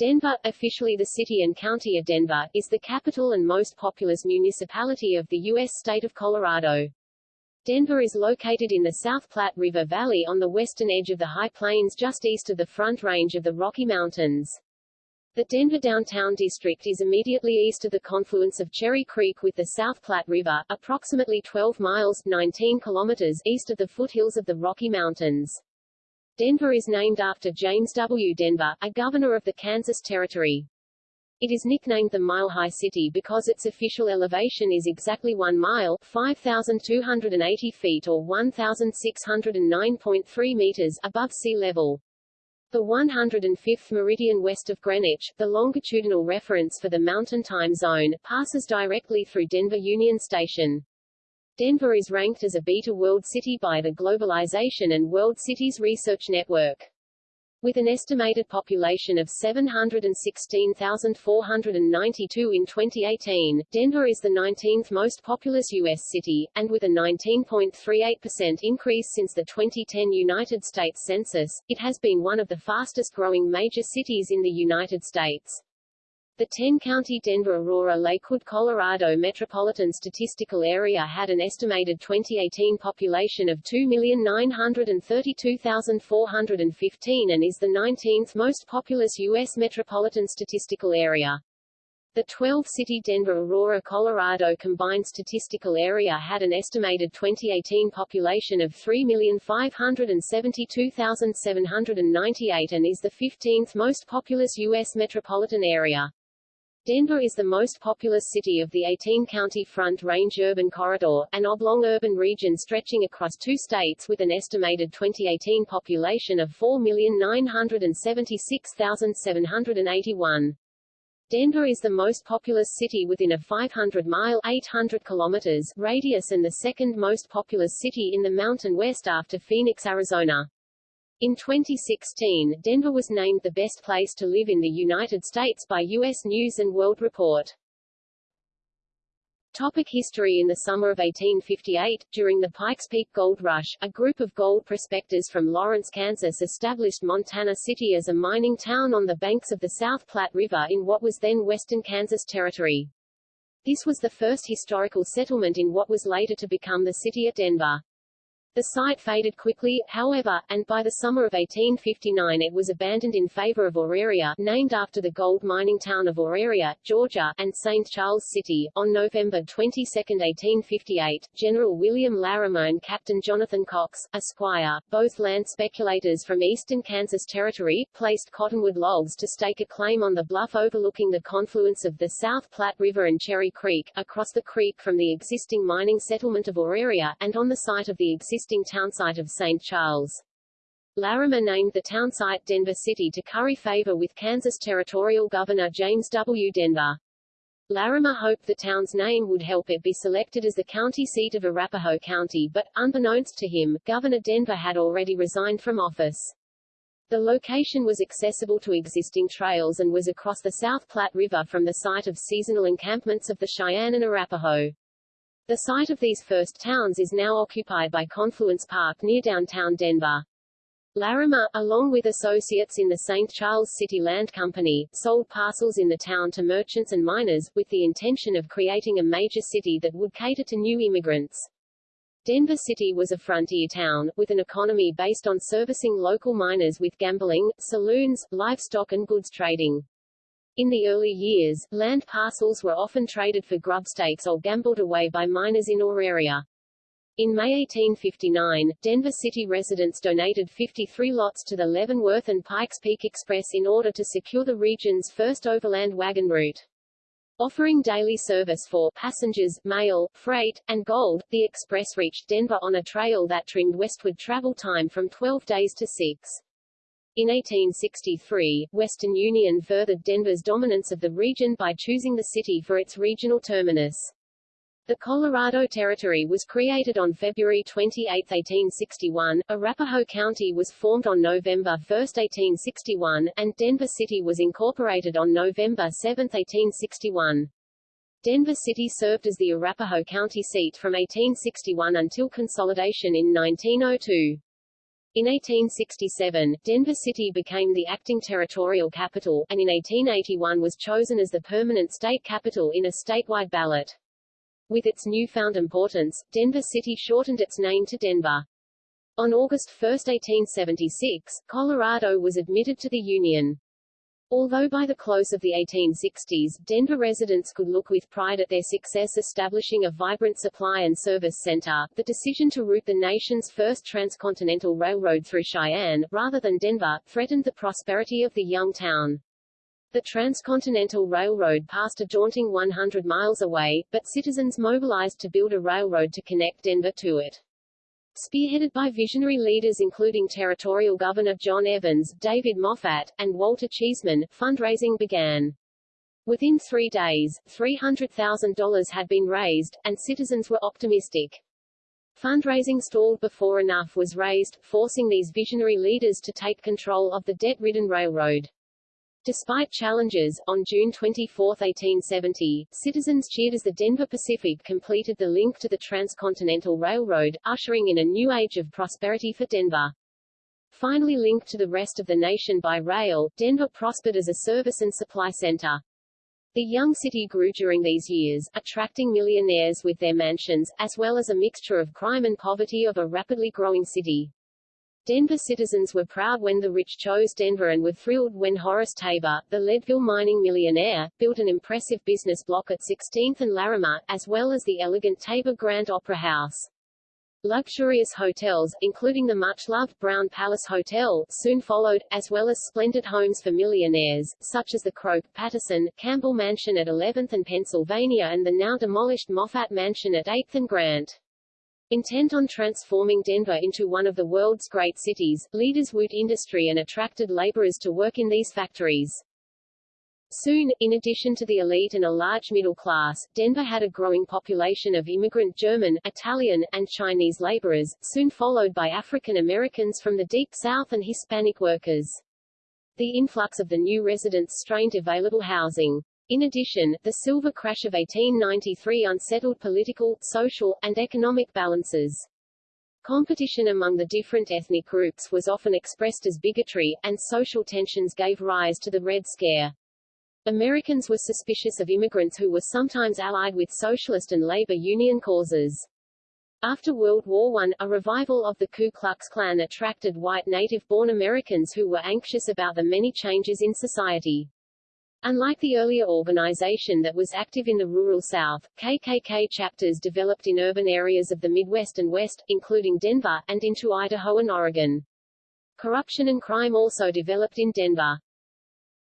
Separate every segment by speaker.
Speaker 1: Denver, officially the city and county of Denver, is the capital and most populous municipality of the U.S. state of Colorado. Denver is located in the South Platte River Valley on the western edge of the High Plains just east of the Front Range of the Rocky Mountains. The Denver Downtown District is immediately east of the confluence of Cherry Creek with the South Platte River, approximately 12 miles 19 kilometers east of the foothills of the Rocky Mountains. Denver is named after James W. Denver, a governor of the Kansas Territory. It is nicknamed the Mile High City because its official elevation is exactly 1 mile 5,280 feet or 1,609.3 meters above sea level. The 105th meridian west of Greenwich, the longitudinal reference for the Mountain Time Zone, passes directly through Denver Union Station. Denver is ranked as a Beta World City by the Globalization and World Cities Research Network. With an estimated population of 716,492 in 2018, Denver is the 19th most populous U.S. city, and with a 19.38% increase since the 2010 United States Census, it has been one of the fastest-growing major cities in the United States. The 10-county Denver-Aurora-Lakewood, Colorado Metropolitan Statistical Area had an estimated 2018 population of 2,932,415 and is the 19th most populous U.S. metropolitan statistical area. The 12-city Denver-Aurora, Colorado combined statistical area had an estimated 2018 population of 3,572,798 and is the 15th most populous U.S. metropolitan area. Denver is the most populous city of the 18-county Front Range Urban Corridor, an oblong urban region stretching across two states with an estimated 2018 population of 4,976,781. Denver is the most populous city within a 500-mile 800 kilometers radius and the second most populous city in the Mountain West after Phoenix, Arizona. In 2016, Denver was named the best place to live in the United States by U.S. News & World Report. Topic history In the summer of 1858, during the Pikes Peak Gold Rush, a group of gold prospectors from Lawrence, Kansas established Montana City as a mining town on the banks of the South Platte River in what was then western Kansas Territory. This was the first historical settlement in what was later to become the city of Denver. The site faded quickly, however, and by the summer of 1859 it was abandoned in favor of Auraria, named after the gold mining town of Auraria, Georgia, and St. Charles City. On November 22, 1858, General William Larimer and Captain Jonathan Cox, Esquire, both land speculators from eastern Kansas Territory, placed cottonwood logs to stake a claim on the bluff overlooking the confluence of the South Platte River and Cherry Creek, across the creek from the existing mining settlement of Auraria, and on the site of the existing existing townsite of St. Charles. Larimer named the townsite Denver City to curry favor with Kansas Territorial Governor James W. Denver. Larimer hoped the town's name would help it be selected as the county seat of Arapahoe County but, unbeknownst to him, Governor Denver had already resigned from office. The location was accessible to existing trails and was across the South Platte River from the site of seasonal encampments of the Cheyenne and Arapaho. The site of these first towns is now occupied by Confluence Park near downtown Denver. Larimer, along with associates in the St. Charles City Land Company, sold parcels in the town to merchants and miners, with the intention of creating a major city that would cater to new immigrants. Denver City was a frontier town, with an economy based on servicing local miners with gambling, saloons, livestock and goods trading. In the early years, land parcels were often traded for grubstakes or gambled away by miners in Auraria. In May 1859, Denver City residents donated 53 lots to the Leavenworth and Pikes Peak Express in order to secure the region's first overland wagon route. Offering daily service for passengers, mail, freight, and gold, the express reached Denver on a trail that trimmed westward travel time from 12 days to 6. In 1863, Western Union furthered Denver's dominance of the region by choosing the city for its regional terminus. The Colorado Territory was created on February 28, 1861, Arapahoe County was formed on November 1, 1861, and Denver City was incorporated on November 7, 1861. Denver City served as the Arapahoe County seat from 1861 until consolidation in 1902. In 1867, Denver City became the acting territorial capital, and in 1881 was chosen as the permanent state capital in a statewide ballot. With its newfound importance, Denver City shortened its name to Denver. On August 1, 1876, Colorado was admitted to the Union. Although by the close of the 1860s, Denver residents could look with pride at their success establishing a vibrant supply and service center, the decision to route the nation's first transcontinental railroad through Cheyenne, rather than Denver, threatened the prosperity of the young town. The Transcontinental Railroad passed a daunting 100 miles away, but citizens mobilized to build a railroad to connect Denver to it. Spearheaded by visionary leaders including Territorial Governor John Evans, David Moffat, and Walter Cheesman, fundraising began. Within three days, $300,000 had been raised, and citizens were optimistic. Fundraising stalled before enough was raised, forcing these visionary leaders to take control of the debt-ridden railroad. Despite challenges, on June 24, 1870, citizens cheered as the Denver Pacific completed the link to the Transcontinental Railroad, ushering in a new age of prosperity for Denver. Finally linked to the rest of the nation by rail, Denver prospered as a service and supply center. The young city grew during these years, attracting millionaires with their mansions, as well as a mixture of crime and poverty of a rapidly growing city. Denver citizens were proud when the rich chose Denver and were thrilled when Horace Tabor, the Leadville mining millionaire, built an impressive business block at 16th and Larimer, as well as the elegant Tabor Grand Opera House. Luxurious hotels, including the much-loved Brown Palace Hotel, soon followed, as well as splendid homes for millionaires, such as the Croke, Patterson, Campbell Mansion at 11th and Pennsylvania and the now-demolished Moffat Mansion at 8th and Grant. Intent on transforming Denver into one of the world's great cities, leaders wooed industry and attracted laborers to work in these factories. Soon, in addition to the elite and a large middle class, Denver had a growing population of immigrant German, Italian, and Chinese laborers, soon followed by African Americans from the Deep South and Hispanic workers. The influx of the new residents strained available housing. In addition, the silver crash of 1893 unsettled political, social, and economic balances. Competition among the different ethnic groups was often expressed as bigotry, and social tensions gave rise to the Red Scare. Americans were suspicious of immigrants who were sometimes allied with socialist and labor union causes. After World War I, a revival of the Ku Klux Klan attracted white native-born Americans who were anxious about the many changes in society. Unlike the earlier organization that was active in the rural South, KKK chapters developed in urban areas of the Midwest and West, including Denver, and into Idaho and Oregon. Corruption and crime also developed in Denver.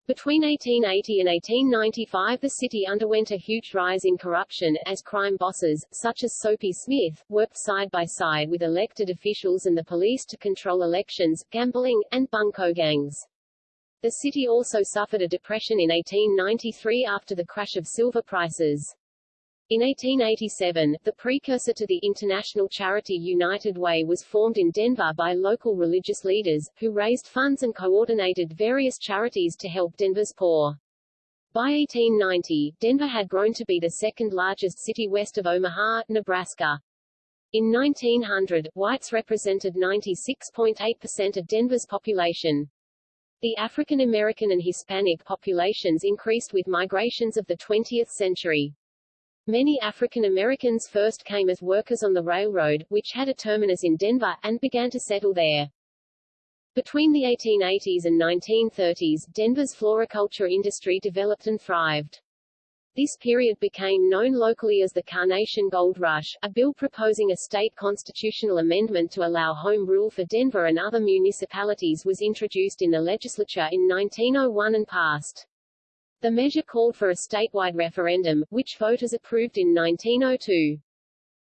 Speaker 1: Between 1880 and 1895 the city underwent a huge rise in corruption, as crime bosses, such as Soapy Smith, worked side by side with elected officials and the police to control elections, gambling, and bunco gangs. The city also suffered a depression in 1893 after the crash of silver prices. In 1887, the precursor to the international charity United Way was formed in Denver by local religious leaders, who raised funds and coordinated various charities to help Denver's poor. By 1890, Denver had grown to be the second largest city west of Omaha, Nebraska. In 1900, whites represented 96.8% of Denver's population. The African American and Hispanic populations increased with migrations of the 20th century. Many African Americans first came as workers on the railroad, which had a terminus in Denver, and began to settle there. Between the 1880s and 1930s, Denver's floriculture industry developed and thrived. This period became known locally as the Carnation Gold Rush, a bill proposing a state constitutional amendment to allow home rule for Denver and other municipalities was introduced in the legislature in 1901 and passed. The measure called for a statewide referendum, which voters approved in 1902.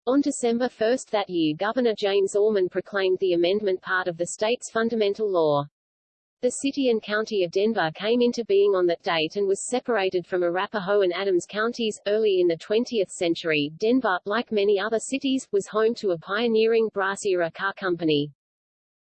Speaker 1: On December 1 that year Governor James Orman proclaimed the amendment part of the state's fundamental law. The city and county of Denver came into being on that date and was separated from Arapahoe and Adams counties. Early in the 20th century, Denver, like many other cities, was home to a pioneering brass-era car company.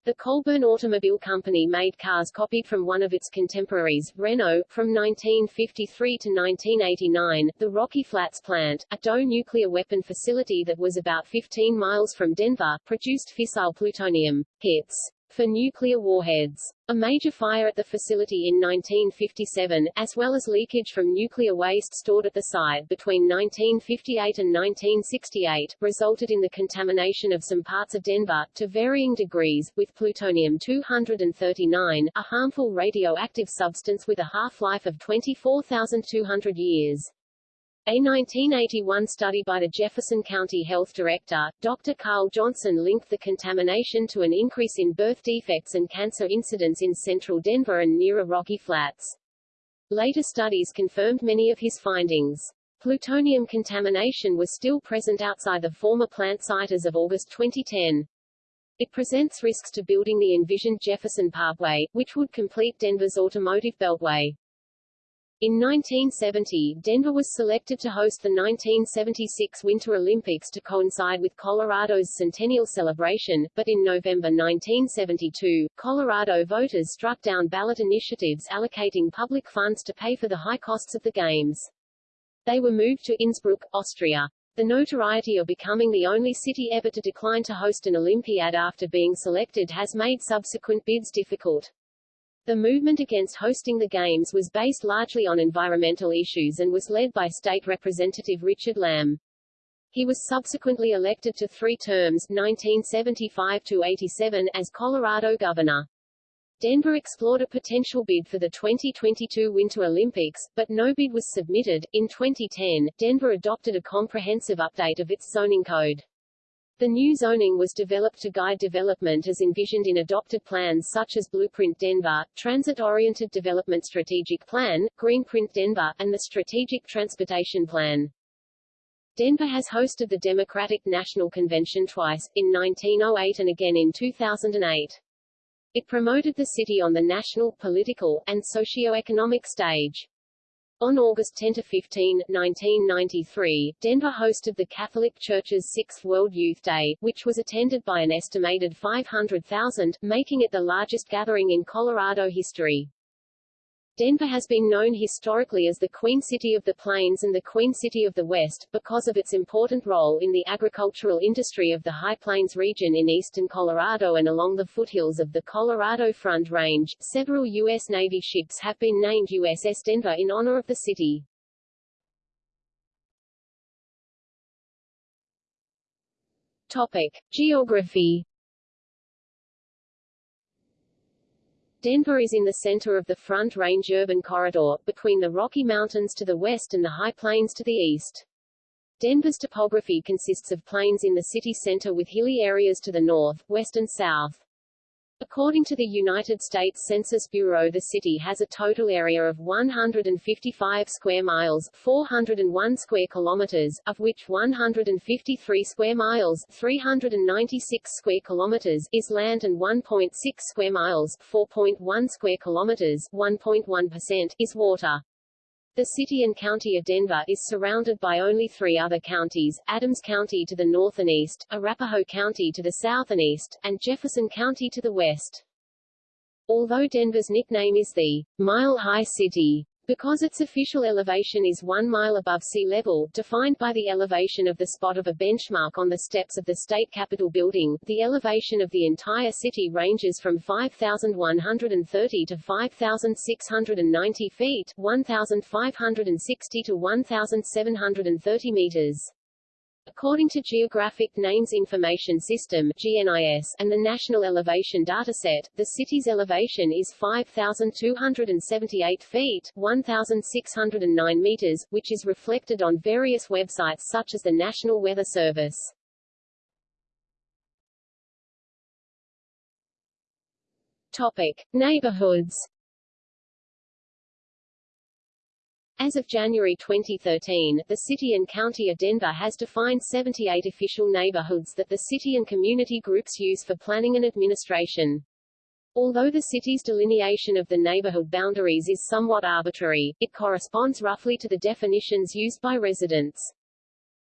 Speaker 1: The Colburn Automobile Company made cars copied from one of its contemporaries, Renault, from 1953 to 1989. The Rocky Flats plant, a DOE nuclear weapon facility that was about 15 miles from Denver, produced fissile plutonium, HITS, for nuclear warheads. A major fire at the facility in 1957, as well as leakage from nuclear waste stored at the site between 1958 and 1968, resulted in the contamination of some parts of Denver, to varying degrees, with plutonium-239, a harmful radioactive substance with a half-life of 24,200 years. A 1981 study by the Jefferson County Health Director, Dr. Carl Johnson linked the contamination to an increase in birth defects and cancer incidence in central Denver and nearer Rocky Flats. Later studies confirmed many of his findings. Plutonium contamination was still present outside the former plant site as of August 2010. It presents risks to building the envisioned Jefferson Parkway, which would complete Denver's automotive beltway. In 1970, Denver was selected to host the 1976 Winter Olympics to coincide with Colorado's centennial celebration, but in November 1972, Colorado voters struck down ballot initiatives allocating public funds to pay for the high costs of the Games. They were moved to Innsbruck, Austria. The notoriety of becoming the only city ever to decline to host an Olympiad after being selected has made subsequent bids difficult. The movement against hosting the Games was based largely on environmental issues and was led by State Representative Richard Lamm. He was subsequently elected to three terms 1975-87 as Colorado governor. Denver explored a potential bid for the 2022 Winter Olympics, but no bid was submitted. In 2010, Denver adopted a comprehensive update of its zoning code. The new zoning was developed to guide development as envisioned in adopted plans such as Blueprint Denver, Transit-Oriented Development Strategic Plan, Greenprint Denver, and the Strategic Transportation Plan. Denver has hosted the Democratic National Convention twice, in 1908 and again in 2008. It promoted the city on the national, political, and socio-economic stage. On August 10–15, 1993, Denver hosted the Catholic Church's Sixth World Youth Day, which was attended by an estimated 500,000, making it the largest gathering in Colorado history. Denver has been known historically as the Queen City of the Plains and the Queen City of the West, because of its important role in the agricultural industry of the High Plains region in eastern Colorado and along the foothills of the Colorado Front Range. Several U.S. Navy ships have been named USS Denver in honor of the city. Topic. Geography Denver is in the center of the Front Range urban corridor, between the Rocky Mountains to the west and the High Plains to the east. Denver's topography consists of plains in the city center with hilly areas to the north, west and south. According to the United States Census Bureau the city has a total area of 155 square miles 401 square kilometers, of which 153 square miles 396 square kilometers is land and 1.6 square miles 4.1 square kilometers 1.1% is water. The city and county of Denver is surrounded by only three other counties, Adams County to the north and east, Arapahoe County to the south and east, and Jefferson County to the west. Although Denver's nickname is the Mile High City, because its official elevation is one mile above sea level, defined by the elevation of the spot of a benchmark on the steps of the state capitol building, the elevation of the entire city ranges from 5,130 to 5,690 feet 1,560 to 1,730 meters. According to Geographic Names Information System GNIS, and the National Elevation Dataset, the city's elevation is 5,278 feet 1,609 meters, which is reflected on various websites such as the National Weather Service. Topic. Neighborhoods As of January 2013, the City and County of Denver has defined 78 official neighborhoods that the city and community groups use for planning and administration. Although the city's delineation of the neighborhood boundaries is somewhat arbitrary, it corresponds roughly to the definitions used by residents.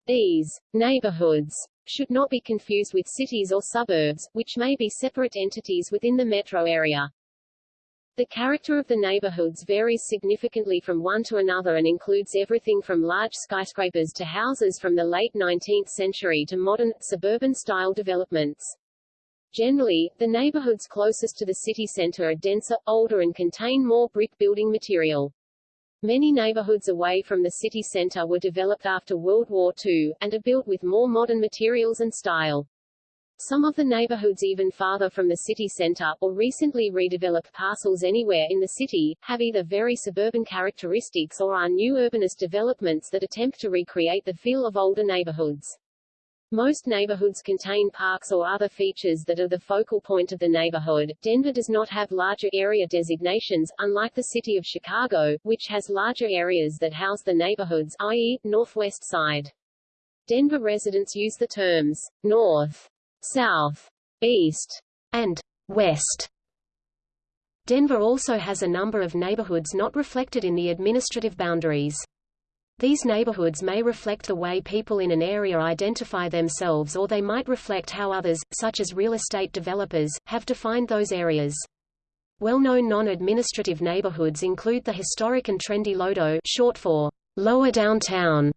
Speaker 1: These neighborhoods should not be confused with cities or suburbs, which may be separate entities within the metro area. The character of the neighborhoods varies significantly from one to another and includes everything from large skyscrapers to houses from the late 19th century to modern, suburban-style developments. Generally, the neighborhoods closest to the city center are denser, older and contain more brick building material. Many neighborhoods away from the city center were developed after World War II, and are built with more modern materials and style. Some of the neighborhoods even farther from the city center, or recently redeveloped parcels anywhere in the city, have either very suburban characteristics or are new urbanist developments that attempt to recreate the feel of older neighborhoods. Most neighborhoods contain parks or other features that are the focal point of the neighborhood. Denver does not have larger area designations, unlike the city of Chicago, which has larger areas that house the neighborhoods, i.e., Northwest Side. Denver residents use the terms North, South, East, and West. Denver also has a number of neighborhoods not reflected in the administrative boundaries. These neighborhoods may reflect the way people in an area identify themselves or they might reflect how others, such as real estate developers, have defined those areas. Well-known non-administrative neighborhoods include the historic and trendy Lodo short for Lower Downtown,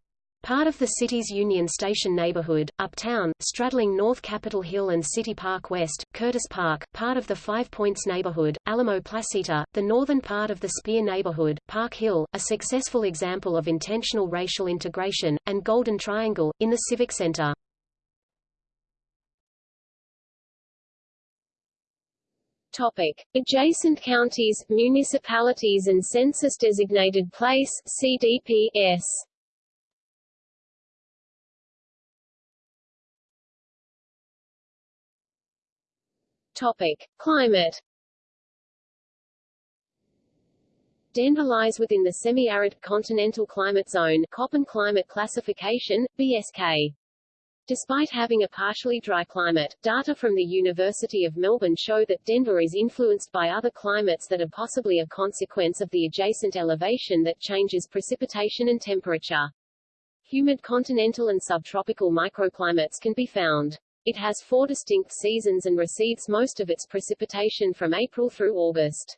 Speaker 1: Part of the city's Union Station neighborhood, uptown, straddling North Capitol Hill and City Park West, Curtis Park, part of the Five Points neighborhood, Alamo Placita, the northern part of the Speer neighborhood, Park Hill, a successful example of intentional racial integration, and Golden Triangle, in the Civic Center. Topic. Adjacent counties, municipalities and census-designated place CDPS. Topic: Climate. Denver lies within the semi-arid continental climate zone Köppen climate classification, BSK. Despite having a partially dry climate, data from the University of Melbourne show that Denver is influenced by other climates that are possibly a consequence of the adjacent elevation that changes precipitation and temperature. Humid continental and subtropical microclimates can be found. It has four distinct seasons and receives most of its precipitation from April through August.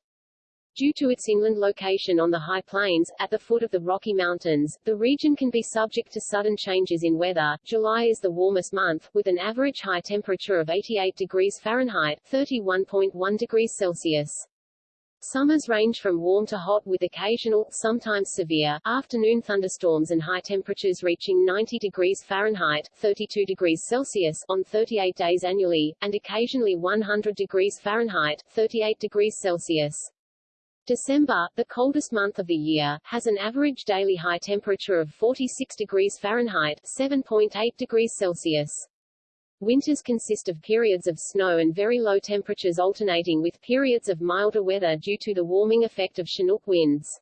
Speaker 1: Due to its inland location on the high plains, at the foot of the Rocky Mountains, the region can be subject to sudden changes in weather. July is the warmest month, with an average high temperature of 88 degrees Fahrenheit 31.1 degrees Celsius. Summers range from warm to hot with occasional, sometimes severe, afternoon thunderstorms and high temperatures reaching 90 degrees Fahrenheit 32 degrees Celsius on 38 days annually, and occasionally 100 degrees Fahrenheit 38 degrees Celsius. December, the coldest month of the year, has an average daily high temperature of 46 degrees Fahrenheit 7.8 degrees Celsius. Winters consist of periods of snow and very low temperatures alternating with periods of milder weather due to the warming effect of Chinook winds.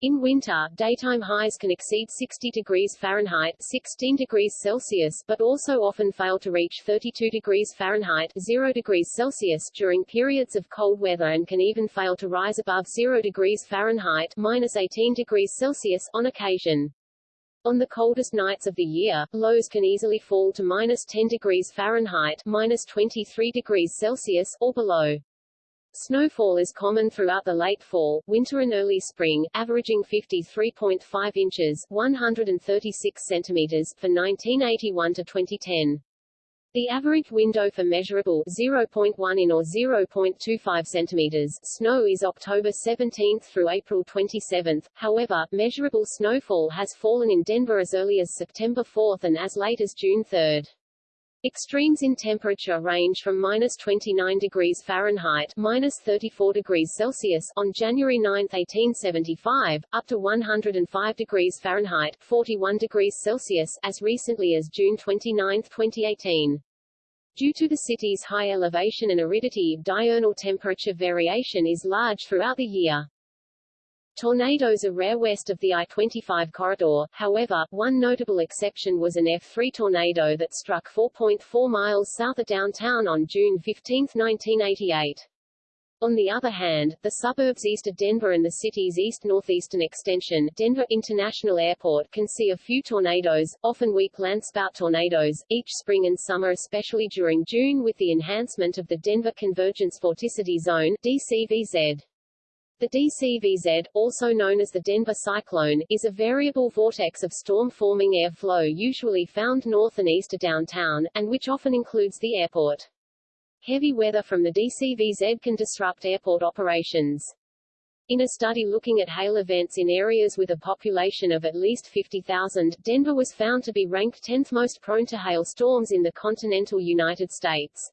Speaker 1: In winter, daytime highs can exceed 60 degrees Fahrenheit 16 degrees Celsius but also often fail to reach 32 degrees Fahrenheit 0 degrees Celsius during periods of cold weather and can even fail to rise above 0 degrees Fahrenheit minus 18 degrees Celsius on occasion. On the coldest nights of the year, lows can easily fall to minus 10 degrees Fahrenheit minus 23 degrees Celsius, or below. Snowfall is common throughout the late fall, winter and early spring, averaging 53.5 inches 136 centimeters for 1981 to 2010. The average window for measurable 0.1 in or 0.25 centimeters snow is October 17 through April 27. However, measurable snowfall has fallen in Denver as early as September 4 and as late as June 3. Extremes in temperature range from minus 29 degrees Fahrenheit minus 34 degrees Celsius on January 9, 1875, up to 105 degrees Fahrenheit 41 degrees Celsius as recently as June 29, 2018. Due to the city's high elevation and aridity, diurnal temperature variation is large throughout the year. Tornadoes are rare west of the I-25 corridor, however, one notable exception was an F3 tornado that struck 4.4 miles south of downtown on June 15, 1988. On the other hand, the suburbs east of Denver and the city's east-northeastern extension, Denver International Airport can see a few tornadoes, often weak landspout tornadoes, each spring and summer especially during June with the enhancement of the Denver Convergence Vorticity Zone DCVZ. The DCVZ, also known as the Denver cyclone, is a variable vortex of storm-forming air flow usually found north and east of downtown, and which often includes the airport.
Speaker 2: Heavy weather from the DCVZ can disrupt airport operations. In a study looking at hail events in areas with a population of at least 50,000, Denver was found to be ranked 10th most prone to hail storms in the continental United States.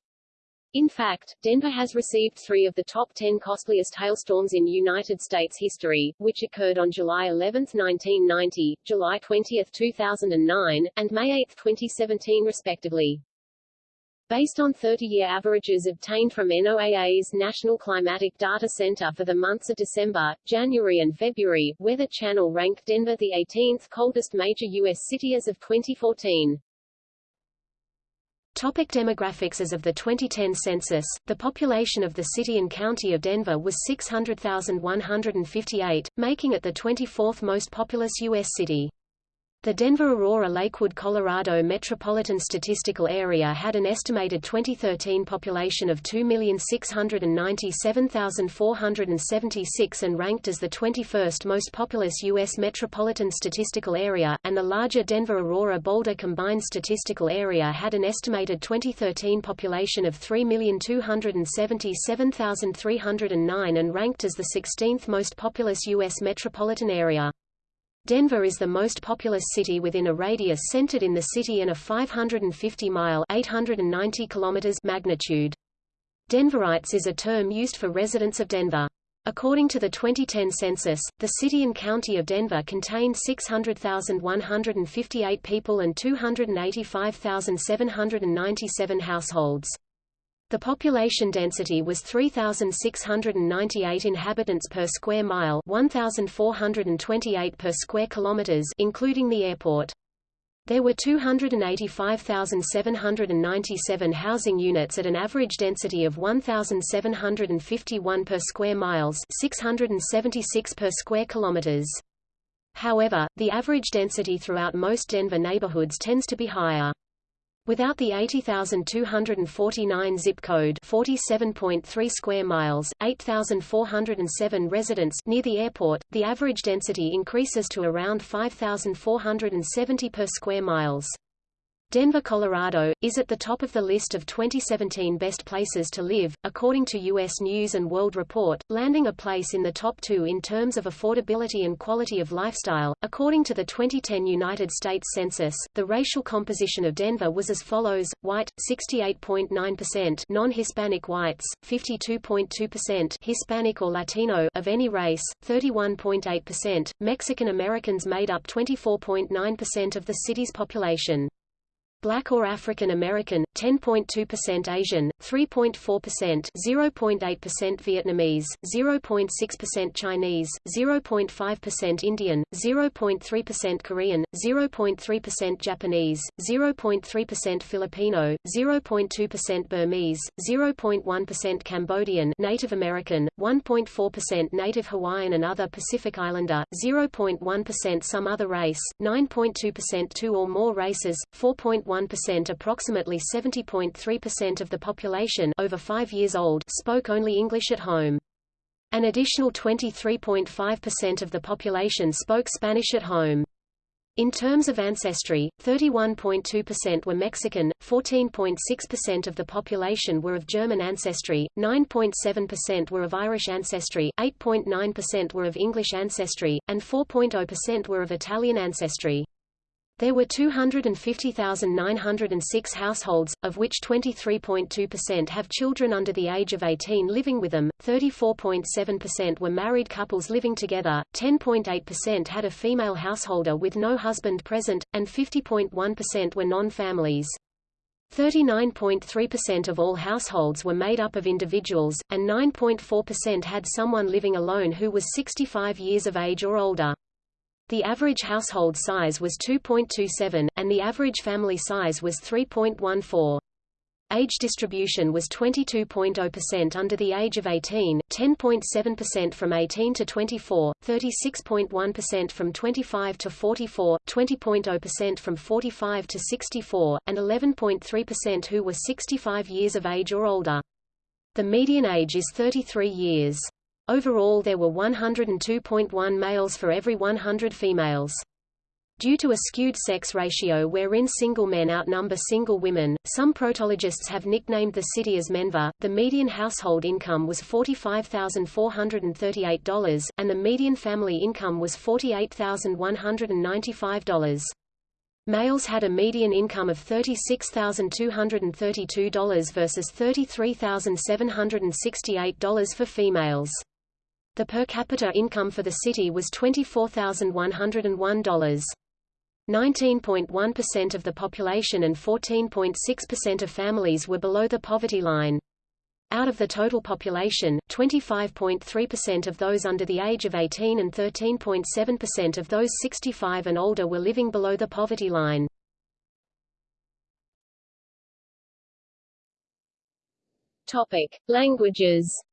Speaker 2: In fact, Denver has received three of the top 10 costliest hailstorms in United States history, which occurred on July 11, 1990, July 20, 2009, and May 8, 2017 respectively. Based on 30-year averages obtained from NOAA's National Climatic Data Center for the months of December, January and February, Weather Channel ranked Denver the 18th coldest major U.S. city as of 2014.
Speaker 1: Topic demographics As of the 2010 census, the population of the city and county of Denver was 600,158, making it the 24th most populous U.S. city. The Denver-Aurora-Lakewood, Colorado Metropolitan Statistical Area had an estimated 2013 population of 2,697,476 and ranked as the 21st most populous U.S. metropolitan statistical area, and the larger Denver-Aurora-Boulder Combined Statistical Area had an estimated 2013 population of 3,277,309 and ranked as the 16th most populous U.S. metropolitan area. Denver is the most populous city within a radius centered in the city and a 550-mile (890 kilometers) magnitude. Denverites is a term used for residents of Denver. According to the 2010 census, the city and county of Denver contained 600,158 people and 285,797 households. The population density was 3,698 inhabitants per square mile 1,428 per square kilometers including the airport. There were 285,797 housing units at an average density of 1,751 per square miles 676 per square kilometers. However, the average density throughout most Denver neighborhoods tends to be higher. Without the 80,249 zip code 47.3 square miles, 8,407 residents near the airport, the average density increases to around 5,470 per square miles. Denver, Colorado, is at the top of the list of 2017 best places to live, according to U.S. News & World Report, landing a place in the top two in terms of affordability and quality of lifestyle. According to the 2010 United States Census, the racial composition of Denver was as follows, white, 68.9% non-Hispanic whites, 52.2% Hispanic or Latino of any race, 31.8%, Mexican Americans made up 24.9% of the city's population. Black or African American, 10.2% Asian, 3.4% 0.8% Vietnamese, 0.6% Chinese, 0.5% Indian, 0.3% Korean, 0.3% Japanese, 0.3% Filipino, 0.2% Burmese, 0.1% Cambodian Native American, 1.4% Native Hawaiian and other Pacific Islander, 0.1% some other race, 9.2% two or more races, 4. 1% approximately 70.3% of the population over 5 years old spoke only English at home. An additional 23.5% of the population spoke Spanish at home. In terms of ancestry, 31.2% were Mexican, 14.6% of the population were of German ancestry, 9.7% were of Irish ancestry, 8.9% were of English ancestry, and 4.0% were of Italian ancestry. There were 250,906 households, of which 23.2% have children under the age of 18 living with them, 34.7% were married couples living together, 10.8% had a female householder with no husband present, and 50.1% were non-families. 39.3% of all households were made up of individuals, and 9.4% had someone living alone who was 65 years of age or older. The average household size was 2.27, and the average family size was 3.14. Age distribution was 22.0% under the age of 18, 10.7% from 18 to 24, 36.1% from 25 to 44, 20.0% from 45 to 64, and 11.3% who were 65 years of age or older. The median age is 33 years. Overall there were 102.1 males for every 100 females.
Speaker 2: Due to a skewed sex ratio wherein single men outnumber single women, some protologists have nicknamed the city as Menver. The median household income was $45,438, and the median family income was $48,195. Males had a median income of $36,232 versus $33,768 for females. The per capita income for the city was $24,101. 19.1% of the population and 14.6% of families were below the poverty line. Out of the total population, 25.3% of those under the age of 18 and 13.7% of those 65 and older were living below the poverty line.
Speaker 1: Topic: Languages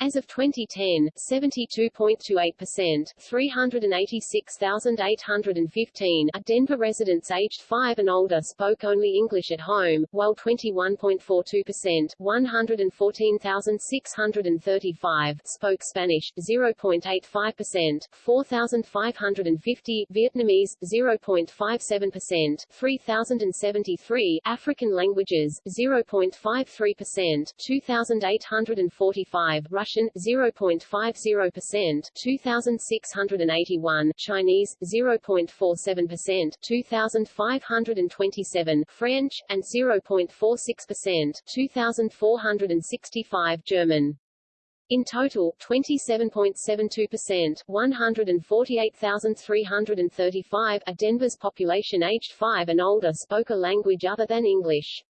Speaker 1: As of 2010, 72.28%, 386,815 are Denver residents aged 5 and older spoke only English at home, while 21.42%, 114,635 spoke Spanish, 0.85%, 4,550 Vietnamese, 0.57%, 3,073 African languages, 0.53%, 2,845 Russian Russian 0.50%, 2681 Chinese 0.47%, 2527 French and 0.46%, 2465 German. In total, 27.72%, 148,335 of Denver's population aged 5 and older spoke a language other than English.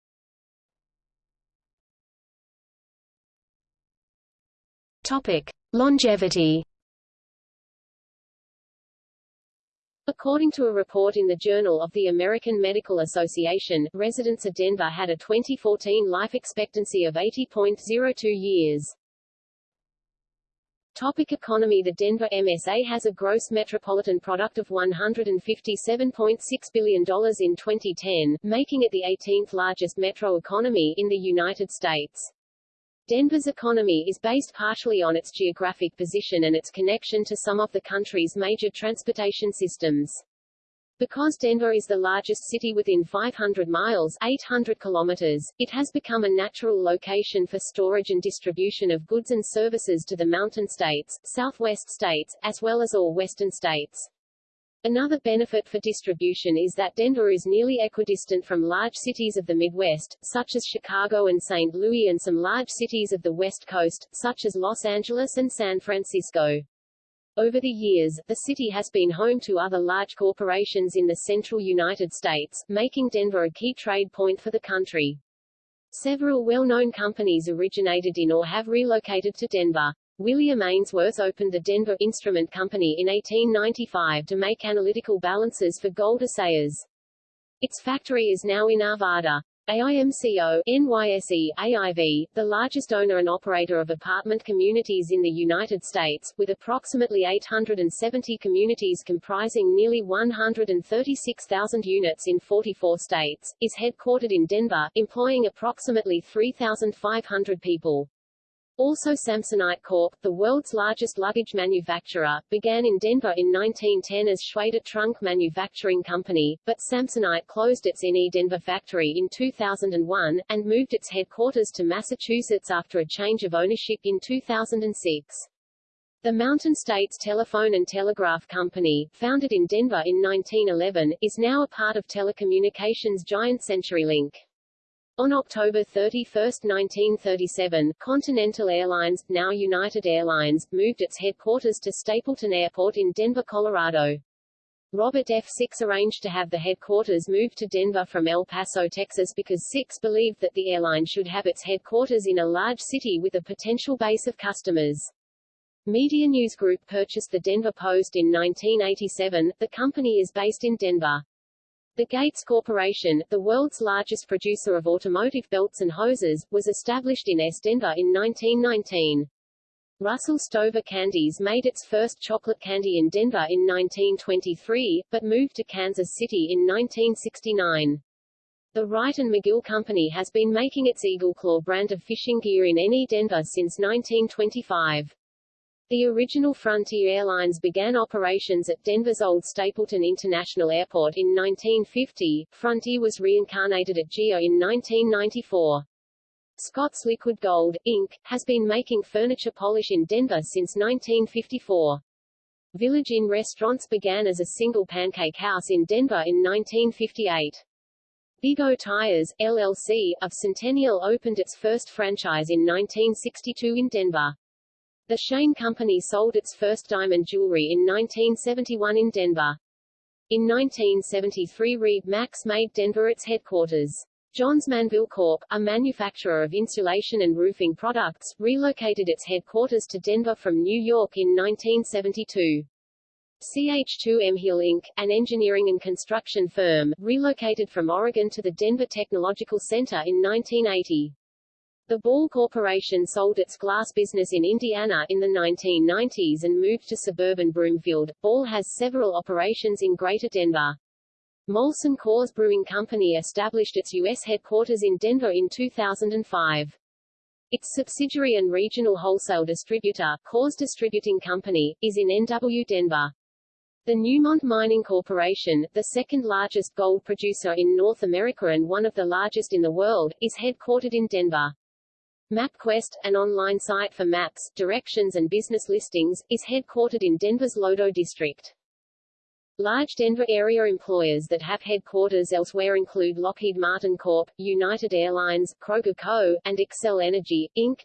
Speaker 2: Topic: Longevity.
Speaker 1: According to a report in the Journal of the American Medical Association, residents of Denver had a 2014 life expectancy of 80.02 years. Topic economy The Denver MSA has a gross metropolitan product of $157.6 billion in 2010, making it the 18th largest metro economy in the United States. Denver's economy is based partially on its geographic position and its connection to some of the country's major transportation systems. Because Denver is the largest city within 500 miles 800 kilometers, it has become a natural location for storage and distribution of goods and services to the mountain states, southwest states, as well as all western states. Another benefit for distribution is that Denver is nearly equidistant from large cities of the Midwest, such as Chicago and St. Louis and some large cities of the West Coast, such as Los Angeles and San Francisco. Over the years, the city has been home to other large corporations in the central United States, making Denver a key trade point for the country. Several well-known companies originated in or have relocated to Denver. William Ainsworth opened the Denver Instrument Company in 1895 to make analytical balances for gold assayers. Its factory is now in Arvada. AIMCO, NYSE, AIV, the largest owner and operator of apartment communities in the United States, with approximately 870 communities comprising nearly 136,000 units in 44 states, is headquartered in Denver, employing approximately 3,500 people. Also Samsonite Corp., the world's largest luggage manufacturer, began in Denver in 1910 as Shwayder Trunk Manufacturing Company, but Samsonite closed its NE Denver factory in 2001, and moved its headquarters to Massachusetts after a change of ownership in 2006. The Mountain States Telephone and Telegraph Company, founded in Denver in 1911, is now a part of telecommunications giant CenturyLink. On October 31, 1937, Continental Airlines, now United Airlines, moved its headquarters to Stapleton Airport in Denver, Colorado. Robert F. Six arranged to have the headquarters moved to Denver from El Paso, Texas because Six believed that the airline should have its headquarters in a large city with a potential base of customers. Media News Group purchased the Denver Post in 1987. The company is based in Denver. The Gates Corporation, the world's largest producer of automotive belts and hoses, was established in S. Denver in 1919. Russell Stover Candies made its first chocolate candy in Denver in 1923, but moved to Kansas City in 1969. The Wright and McGill Company has been making its Eagle Claw brand of fishing gear in NE Denver since 1925. The original Frontier Airlines began operations at Denver's old Stapleton International Airport in 1950. Frontier was reincarnated at GEO in 1994. Scott's Liquid Gold, Inc., has been making furniture polish in Denver since 1954. Village Inn Restaurants began as a single pancake house in Denver in 1958. Big O Tires, LLC, of Centennial opened its first franchise in 1962 in Denver. The Shane Company sold its first diamond jewelry in 1971 in Denver. In 1973 RE/MAX made Denver its headquarters. Johns Manville Corp., a manufacturer of insulation and roofing products, relocated its headquarters to Denver from New York in 1972. CH2M Hill Inc., an engineering and construction firm, relocated from Oregon to the Denver Technological Center in 1980. The Ball Corporation sold its glass business in Indiana in the 1990s and moved to suburban Broomfield. Ball has several operations in Greater Denver. Molson Coors Brewing Company established its U.S. headquarters in Denver in 2005. Its subsidiary and regional wholesale distributor, Coors Distributing Company, is in NW Denver. The Newmont Mining Corporation, the second largest gold producer in North America and one of the largest in the world, is headquartered in Denver. MapQuest, an online site for maps, directions and business listings, is headquartered in Denver's Lodo district. Large Denver area employers that have headquarters elsewhere include Lockheed Martin Corp., United Airlines, Kroger Co., and Xcel Energy, Inc.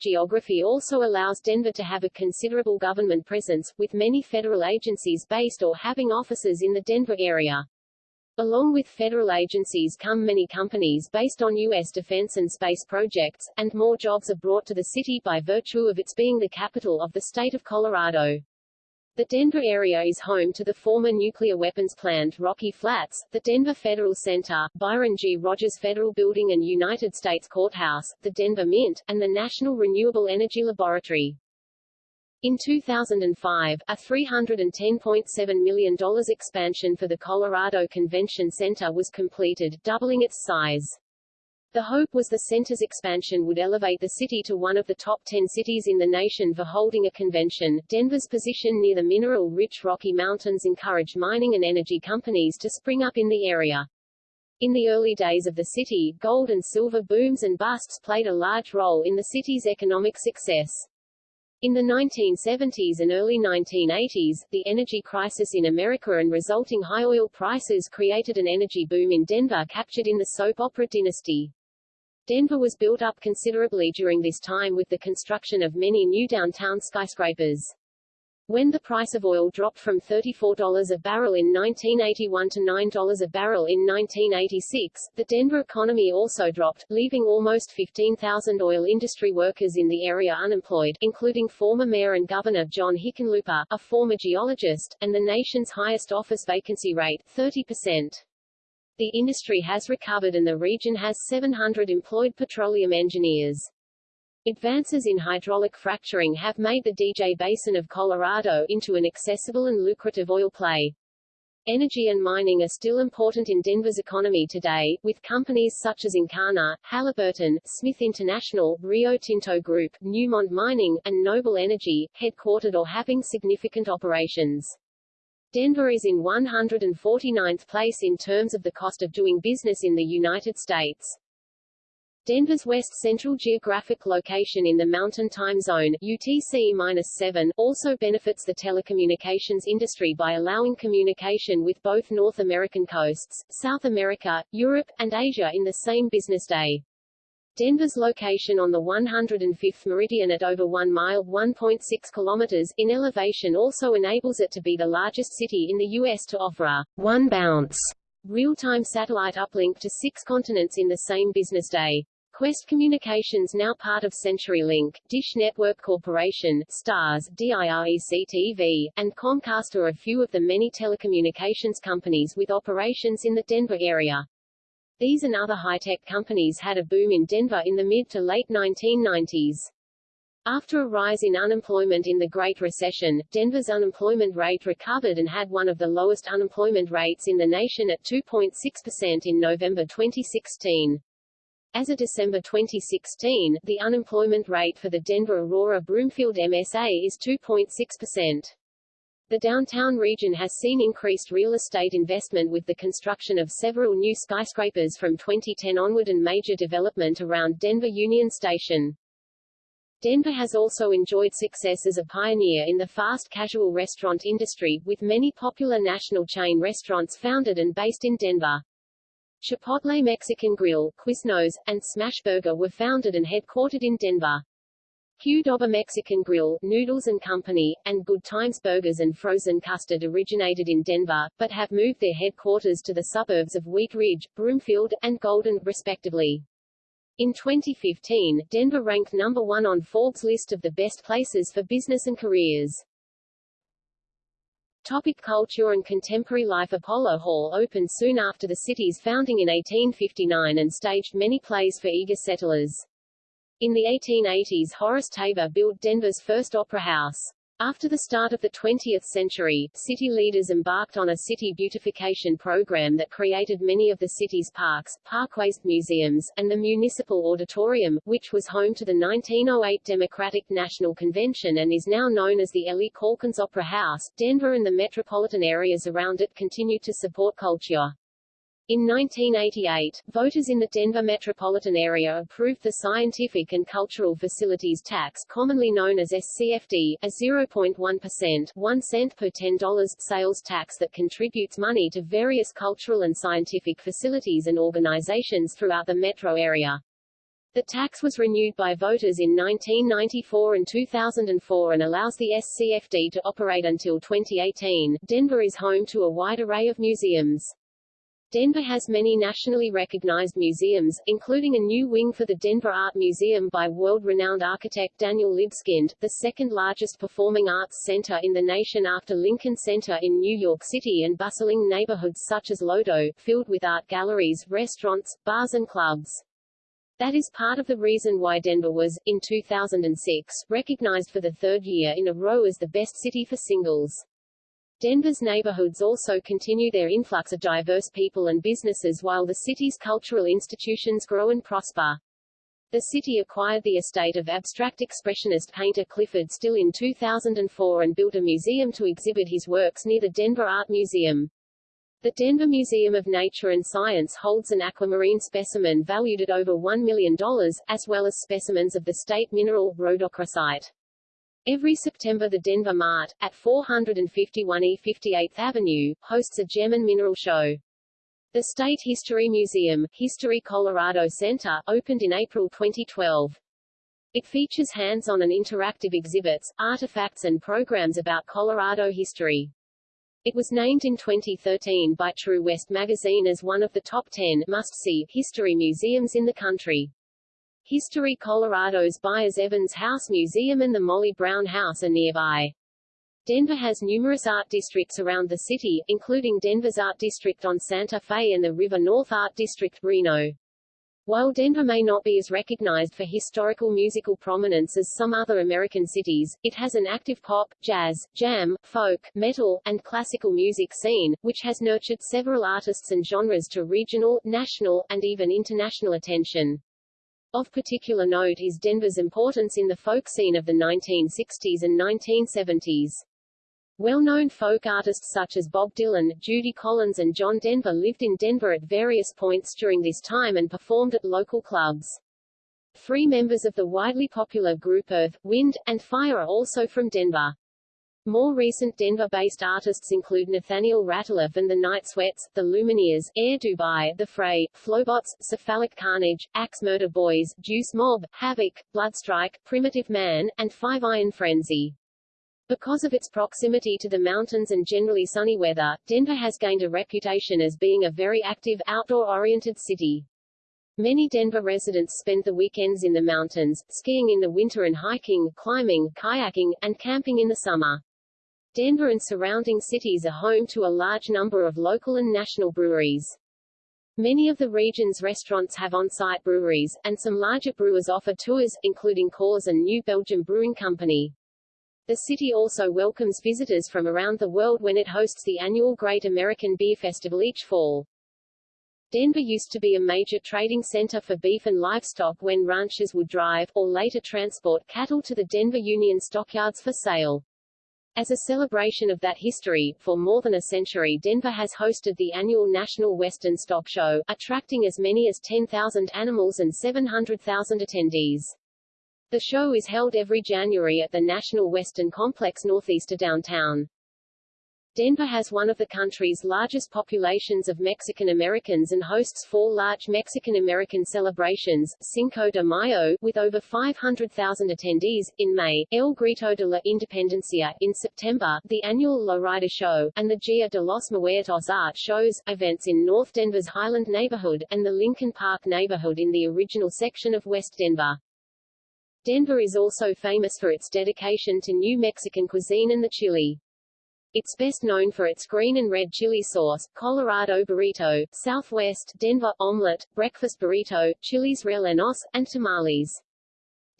Speaker 1: Geography also allows Denver to have a considerable government presence, with many federal agencies based or having offices in the Denver area. Along with federal agencies come many companies based on U.S. defense and space projects, and more jobs are brought to the city by virtue of its being the capital of the state of Colorado. The Denver area is home to the former nuclear weapons plant Rocky Flats, the Denver Federal Center, Byron G. Rogers Federal Building and United States Courthouse, the Denver Mint, and the National Renewable Energy Laboratory. In 2005, a $310.7 million expansion for the Colorado Convention Center was completed, doubling its size. The hope was the center's expansion would elevate the city to one of the top 10 cities in the nation for holding a convention. Denver's position near the mineral-rich Rocky Mountains encouraged mining and energy companies to spring up in the area. In the early days of the city, gold and silver booms and busts played a large role in the city's economic success. In the 1970s and early 1980s, the energy crisis in America and resulting high oil prices created an energy boom in Denver captured in the soap opera Dynasty. Denver was built up considerably during this time with the construction of many new downtown skyscrapers. When the price of oil dropped from $34 a barrel in 1981 to $9 a barrel in 1986, the Denver economy also dropped, leaving almost 15,000 oil industry workers in the area unemployed, including former mayor and governor John Hickenlooper, a former geologist, and the nation's highest office vacancy rate, 30%. The industry has recovered and the region has 700 employed petroleum engineers. Advances in hydraulic fracturing have made the DJ Basin of Colorado into an accessible and lucrative oil play. Energy and mining are still important in Denver's economy today, with companies such as Encana, Halliburton, Smith International, Rio Tinto Group, Newmont Mining, and Noble Energy, headquartered or having significant operations. Denver is in 149th place in terms of the cost of doing business in the United States. Denver's west central geographic location in the Mountain Time Zone UTC-7 also benefits the telecommunications industry by allowing communication with both North American coasts, South America, Europe, and Asia in the same business day. Denver's location on the 105th meridian at over 1 mile 1.6 kilometers in elevation also enables it to be the largest city in the U.S. to offer a one bounce real-time satellite uplink to six continents in the same business day. Qwest Communications now part of CenturyLink, Dish Network Corporation, Starz, DirecTV, and Comcast are a few of the many telecommunications companies with operations in the Denver area. These and other high-tech companies had a boom in Denver in the mid to late 1990s. After a rise in unemployment in the Great Recession, Denver's unemployment rate recovered and had one of the lowest unemployment rates in the nation at 2.6% in November 2016. As of December 2016, the unemployment rate for the Denver Aurora Broomfield MSA is 2.6%. The downtown region has seen increased real estate investment with the construction of several new skyscrapers from 2010 onward and major development around Denver Union Station. Denver has also enjoyed success as a pioneer in the fast casual restaurant industry, with many popular national chain restaurants founded and based in Denver. Chipotle Mexican Grill, Quiznos, and Smashburger were founded and headquartered in Denver. Qdoba Mexican Grill, Noodles and Company, and Good Times Burgers and Frozen Custard originated in Denver, but have moved their headquarters to the suburbs of Wheat Ridge, Broomfield, and Golden, respectively. In 2015, Denver ranked number one on Forbes' list of the best places for business and careers. Topic culture and contemporary life Apollo Hall opened soon after the city's founding in 1859 and staged many plays for eager settlers. In the 1880s Horace Tabor built Denver's first opera house. After the start of the 20th century, city leaders embarked on a city beautification program that created many of the city's parks, parkways, museums, and the Municipal Auditorium, which was home to the 1908 Democratic National Convention and is now known as the Ellie Caulkins Opera House. Denver and the metropolitan areas around it continued to support culture. In 1988, voters in the Denver metropolitan area approved the Scientific and Cultural Facilities Tax commonly known as SCFD, a 0.1% 1 cent per $10 sales tax that contributes money to various cultural and scientific facilities and organizations throughout the metro area. The tax was renewed by voters in 1994 and 2004 and allows the SCFD to operate until 2018. Denver is home to a wide array of museums. Denver has many nationally recognized museums, including a new wing for the Denver Art Museum by world-renowned architect Daniel Libeskind, the second-largest performing arts center in the nation after Lincoln Center in New York City and bustling neighborhoods such as Lodo, filled with art galleries, restaurants, bars and clubs. That is part of the reason why Denver was, in 2006, recognized for the third year in a row as the best city for singles. Denver's neighborhoods also continue their influx of diverse people and businesses while the city's cultural institutions grow and prosper. The city acquired the estate of abstract expressionist painter Clyfford Still in 2004 and built a museum to exhibit his works near the Denver Art Museum. The Denver Museum of Nature and Science holds an aquamarine specimen valued at over $1 million, as well as specimens of the state mineral, rhodochrosite. Every September the Denver Mart, at 451 E 58th Avenue, hosts a gem and mineral show. The State History Museum, History Colorado Center, opened in April 2012. It features hands-on and interactive exhibits, artifacts and programs about Colorado history. It was named in 2013 by True West magazine as one of the top 10 must-see history museums in the country. History Colorado's Byers Evans House Museum and the Molly Brown House are nearby. Denver has numerous art districts around the city, including Denver's Art District on Santa Fe and the River North Art District, RiNo. While Denver may not be as recognized for historical musical prominence as some other American cities, it has an active pop, jazz, jam, folk, metal, and classical music scene, which has nurtured several artists and genres to regional, national, and even international attention. Of particular note is Denver's importance in the folk scene of the 1960s and 1970s. Well-known folk artists such as Bob Dylan, Judy Collins and John Denver lived in Denver at various points during this time and performed at local clubs. Three members of the widely popular group Earth, Wind, and Fire are also from Denver. More recent Denver-based artists include Nathaniel Rateliff and the Night Sweats, the Lumineers, Air Dubai, The Fray, Flobots, Cephalic Carnage, Axe Murder Boyz, Deuce Mob, Havok, Bloodstrike, Primitive Man, and Five Iron Frenzy. Because of its proximity to the mountains and generally sunny weather, Denver has gained a reputation as being a very active, outdoor-oriented city. Many Denver residents spend the weekends in the mountains, skiing in the winter and hiking, climbing, kayaking, and camping in the summer. Denver and surrounding cities are home to a large number of local and national breweries. Many of the region's restaurants have on-site breweries, and some larger brewers offer tours, including Coors and New Belgium Brewing Company. The city also welcomes visitors from around the world when it hosts the annual Great American Beer Festival each fall. Denver used to be a major trading center for beef and livestock when ranchers would drive, or later transport, cattle to the Denver Union stockyards for sale. As a celebration of that history, for more than a century Denver has hosted the annual National Western Stock Show, attracting as many as 10,000 animals and 700,000 attendees. The show is held every January at the National Western Complex northeast of downtown. Denver has one of the country's largest populations of Mexican Americans and hosts four large Mexican American celebrations, Cinco de Mayo, with over 500,000 attendees, in May, El Grito de la Independencia, in September, the annual Lowrider Show, and the Dia de los Muertos art shows, events in North Denver's Highland neighborhood, and the Lincoln Park neighborhood in the original section of West Denver. Denver is also famous for its dedication to New Mexican cuisine and the chili. It's best known for its green and red chili sauce, Colorado burrito, Southwest Denver omelet, breakfast burrito, chiles rellenos, and tamales.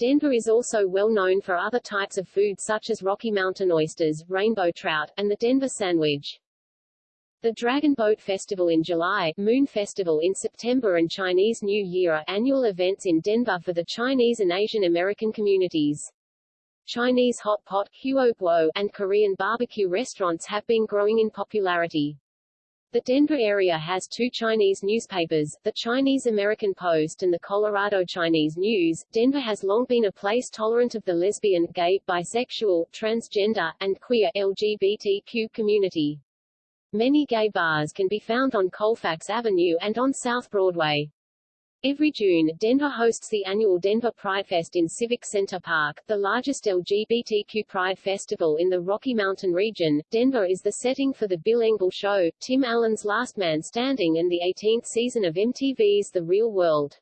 Speaker 1: Denver is also well known for other types of food such as Rocky Mountain oysters, rainbow trout, and the Denver sandwich. The Dragon Boat Festival in July, Moon Festival in September and Chinese New Year are annual events in Denver for the Chinese and Asian American communities. Chinese hot pot, and Korean barbecue restaurants have been growing in popularity. The Denver area has two Chinese newspapers, the Chinese American Post and the Colorado Chinese News. Denver has long been a place tolerant of the lesbian, gay, bisexual, transgender, and queer LGBTQ community. Many gay bars can be found on Colfax Avenue and on South Broadway. Every June, Denver hosts the annual Denver Pride Fest in Civic Center Park, the largest LGBTQ Pride festival in the Rocky Mountain region. Denver is the setting for The Bill Engvall Show, Tim Allen's Last Man Standing and the 18th season of MTV's The Real World.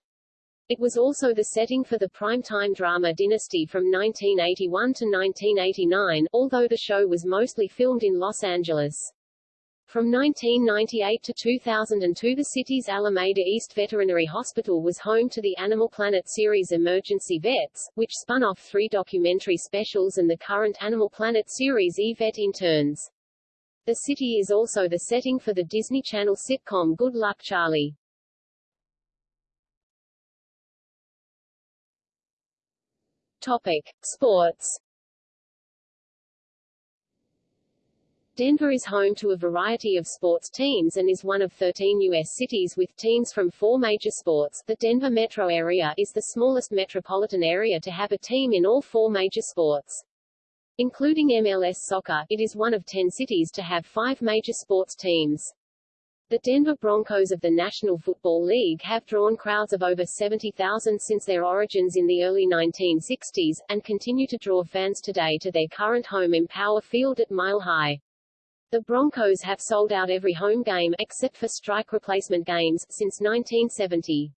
Speaker 1: It was also the setting for the primetime drama Dynasty from 1981 to 1989, although the show was mostly filmed in Los Angeles. From 1998 to 2002 the city's Alameda East Veterinary Hospital was home to the Animal Planet series Emergency Vets, which spun off three documentary specials and the current Animal Planet series E-Vet Interns. The city is also the setting for the Disney Channel sitcom Good Luck Charlie. Topic. Sports Denver is home to a variety of sports teams and is one of 13 U.S. cities with teams from four major sports. The Denver metro area is the smallest metropolitan area to have a team in all four major sports. Including MLS soccer, it is one of 10 cities to have five major sports teams. The Denver Broncos of the National Football League have drawn crowds of over 70,000 since their origins in the early 1960s, and continue to draw fans today to their current home Empower Field at Mile High. The Broncos have sold out every home game, except for strike replacement games, since 1970.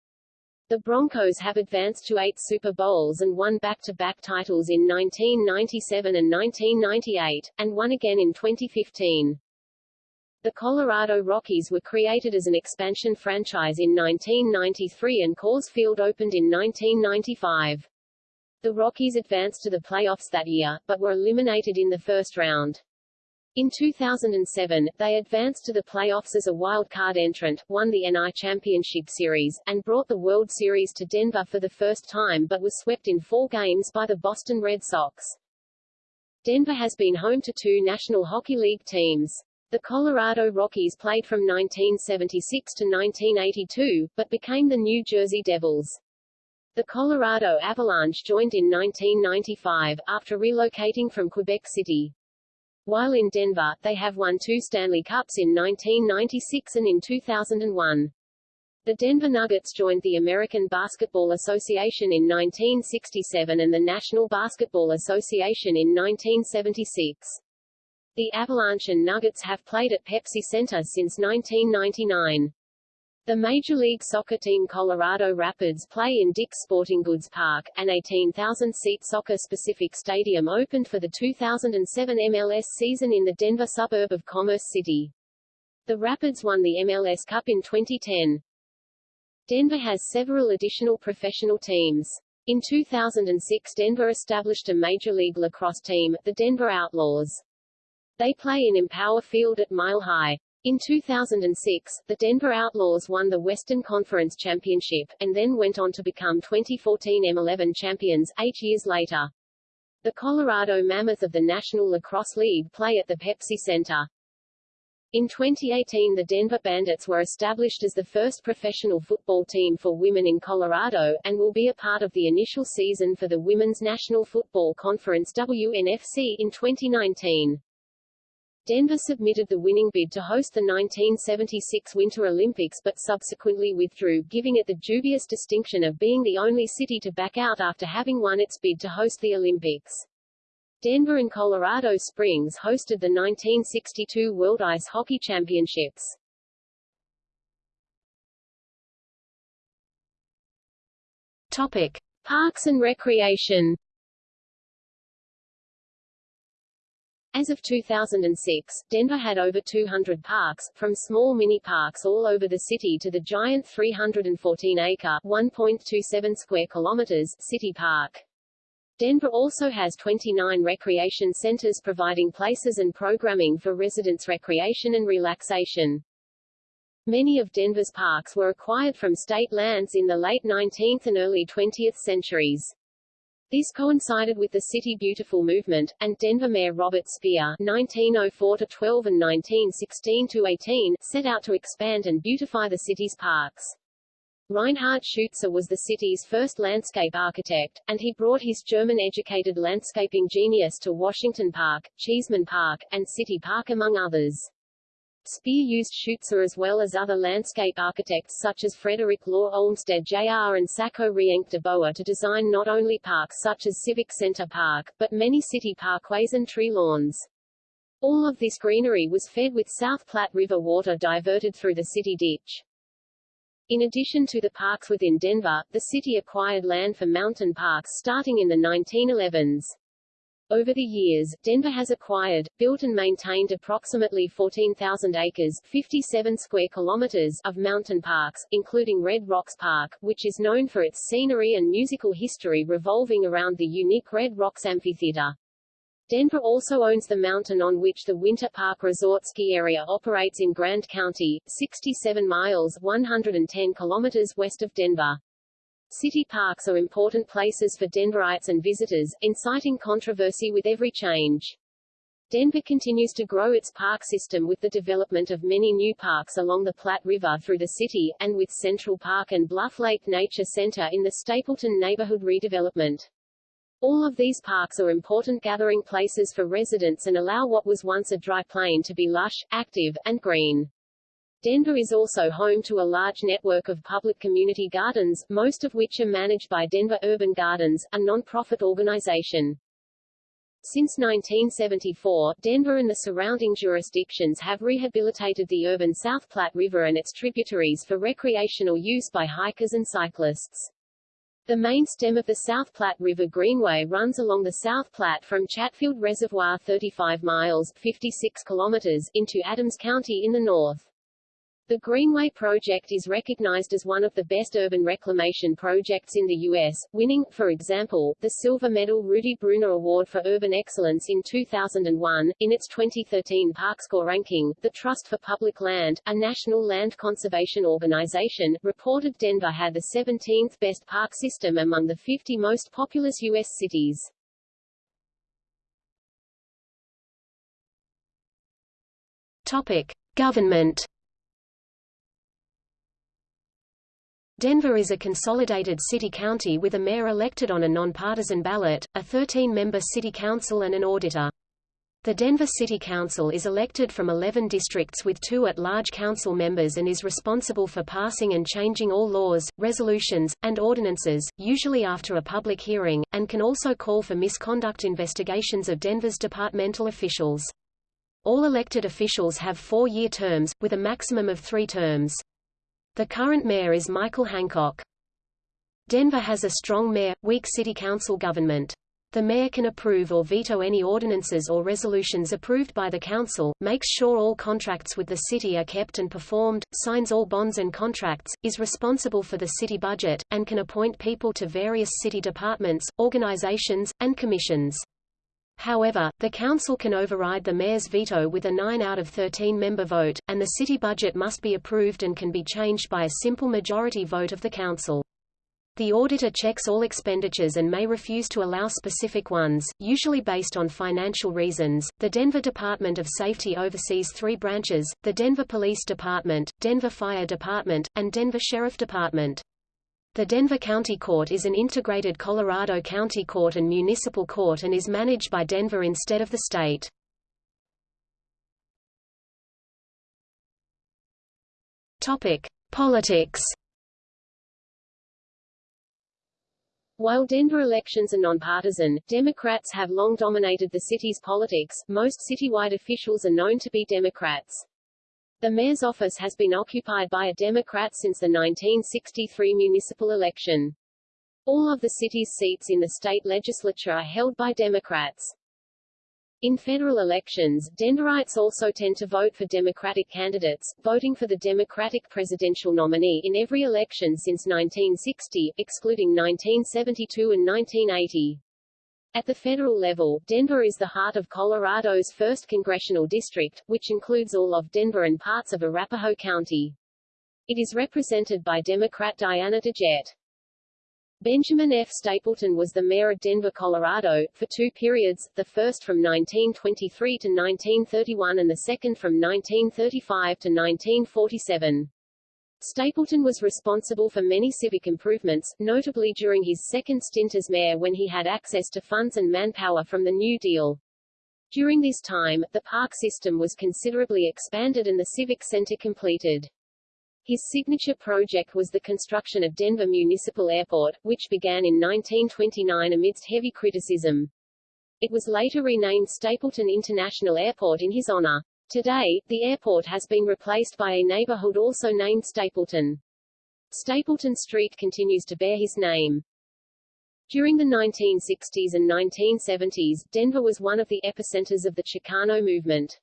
Speaker 1: The Broncos have advanced to eight Super Bowls and won back-to-back -back titles in 1997 and 1998, and won again in 2015. The Colorado Rockies were created as an expansion franchise in 1993 and Coors Field opened in 1995. The Rockies advanced to the playoffs that year, but were eliminated in the first round. In 2007, they advanced to the playoffs as a wild-card entrant, won the NL Championship Series, and brought the World Series to Denver for the first time but was swept in four games by the Boston Red Sox. Denver has been home to two National Hockey League teams. The Colorado Rockies played from 1976 to 1982, but became the New Jersey Devils. The Colorado Avalanche joined in 1995, after relocating from Quebec City. While in Denver, they have won two Stanley Cups in 1996 and in 2001. The Denver Nuggets joined the American Basketball Association in 1967 and the National Basketball Association in 1976. The Avalanche and Nuggets have played at Pepsi Center since 1999. The Major League Soccer team Colorado Rapids play in Dick's Sporting Goods Park, an 18,000-seat soccer-specific stadium opened for the 2007 MLS season in the Denver suburb of Commerce City. The Rapids won the MLS Cup in 2010. Denver has several additional professional teams. In 2006 Denver established a Major League Lacrosse team, the Denver Outlaws. They play in Empower Field at Mile High. In 2006, the Denver Outlaws won the Western Conference Championship, and then went on to become 2014 MLL champions, eight years later. The Colorado Mammoth of the National Lacrosse League play at the Pepsi Center. In 2018 the Denver Bandits were established as the first professional football team for women in Colorado, and will be a part of the initial season for the Women's National Football Conference WNFC in 2019. Denver submitted the winning bid to host the 1976 Winter Olympics but subsequently withdrew, giving it the dubious distinction of being the only city to back out after having won its bid to host the Olympics. Denver and Colorado Springs hosted the 1962 World Ice Hockey Championships.
Speaker 2: Topic:
Speaker 1: Parks and recreation As of 2006, Denver had over 200 parks, from small mini-parks all over the city to the giant 314-acre (1.27 square kilometers) city park. Denver also has 29 recreation centers providing places and programming for residents' recreation and relaxation. Many of Denver's parks were acquired from state lands in the late 19th and early 20th centuries. This coincided with the City Beautiful movement, and Denver Mayor Robert Speer (1904–12 and 1916–18) set out to expand and beautify the city's parks. Reinhard Schuetze was the city's first landscape architect, and he brought his German-educated landscaping genius to Washington Park, Cheesman Park, and City Park among others. Speer used Schuetze as well as other landscape architects such as Frederick Law Olmsted Jr. and Sacco Rienk de Boer to design not only parks such as Civic Center Park, but many city parkways and tree lawns. All of this greenery was fed with South Platte River water diverted through the city ditch. In addition to the parks within Denver, the city acquired land for mountain parks starting in the 1911s. Over the years, Denver has acquired, built and maintained approximately 14,000 acres 57 square kilometers of mountain parks, including Red Rocks Park, which is known for its scenery and musical history revolving around the unique Red Rocks Amphitheater. Denver also owns the mountain on which the Winter Park Resort ski area operates in Grand County, 67 miles 110 kilometers west of Denver. City parks are important places for Denverites and visitors, inciting controversy with every change. Denver continues to grow its park system with the development of many new parks along the Platte River through the city, and with Central Park and Bluff Lake Nature Center in the Stapleton neighborhood redevelopment. All of these parks are important gathering places for residents and allow what was once a dry plain to be lush, active, and green. Denver is also home to a large network of public community gardens, most of which are managed by Denver Urban Gardens, a non-profit organization. Since 1974, Denver and the surrounding jurisdictions have rehabilitated the urban South Platte River and its tributaries for recreational use by hikers and cyclists. The main stem of the South Platte River Greenway runs along the South Platte from Chatfield Reservoir 35 miles 56 kilometers into Adams County in the north. The Greenway project is recognized as one of the best urban reclamation projects in the U.S., winning, for example, the Silver Medal Rudy Bruner Award for Urban Excellence in 2001. In its 2013 ParkScore ranking, the Trust for Public Land, a national land conservation organization, reported Denver had the 17th best park system among the 50 most populous U.S. cities.
Speaker 2: Topic: Government Denver is a consolidated city-county with a mayor elected on a nonpartisan ballot, a 13-member city council and an auditor. The Denver City Council is elected from 11 districts with two at-large council members and is responsible for passing and changing all laws, resolutions, and ordinances, usually after a public hearing, and can also call for misconduct investigations of Denver's departmental officials. All elected officials have four-year terms, with a maximum of three terms. The current mayor is Michael Hancock. Denver has a strong mayor, weak city council government. The mayor can approve or veto any ordinances or resolutions approved by the council, makes sure all contracts with the city are kept and performed, signs all bonds and contracts, is responsible for the city budget, and can appoint people to various city departments, organizations, and commissions. However, the council can override the mayor's veto with a 9 out of 13 member vote, and the city budget must be approved and can be changed by a simple majority vote of the council. The auditor checks all expenditures and may refuse to allow specific ones, usually based on financial reasons. The Denver Department of Safety oversees three branches, the Denver Police Department, Denver Fire Department, and Denver Sheriff Department. The Denver County Court is an integrated Colorado County Court and municipal court and is managed by Denver instead of the state. Topic: Politics
Speaker 1: While Denver elections are nonpartisan, Democrats have long dominated the city's politics. Most citywide officials are known to be Democrats. The mayor's office has been occupied by a Democrat since the 1963 municipal election. All of the city's seats in the state legislature are held by Democrats. In federal elections, Denverites also tend to vote for Democratic candidates, voting for the Democratic presidential nominee in every election since 1960, excluding 1972 and 1980. At the federal level, Denver is the heart of Colorado's 1st congressional district, which includes all of Denver and parts of Arapahoe County. It is represented by Democrat Diana DeGette. Benjamin F. Stapleton was the mayor of Denver, Colorado, for two periods, the first from 1923 to 1931 and the second from 1935 to 1947. Stapleton was responsible for many civic improvements, notably during his second stint as mayor when he had access to funds and manpower from the New Deal. During this time, the park system was considerably expanded and the Civic Center completed. His signature project was the construction of Denver Municipal Airport, which began in 1929 amidst heavy criticism. It was later renamed Stapleton International Airport in his honor. Today, the airport has been replaced by a neighborhood also named Stapleton. Stapleton Street continues to bear his name. During the 1960s and 1970s, Denver was one of the epicenters of the Chicano movement.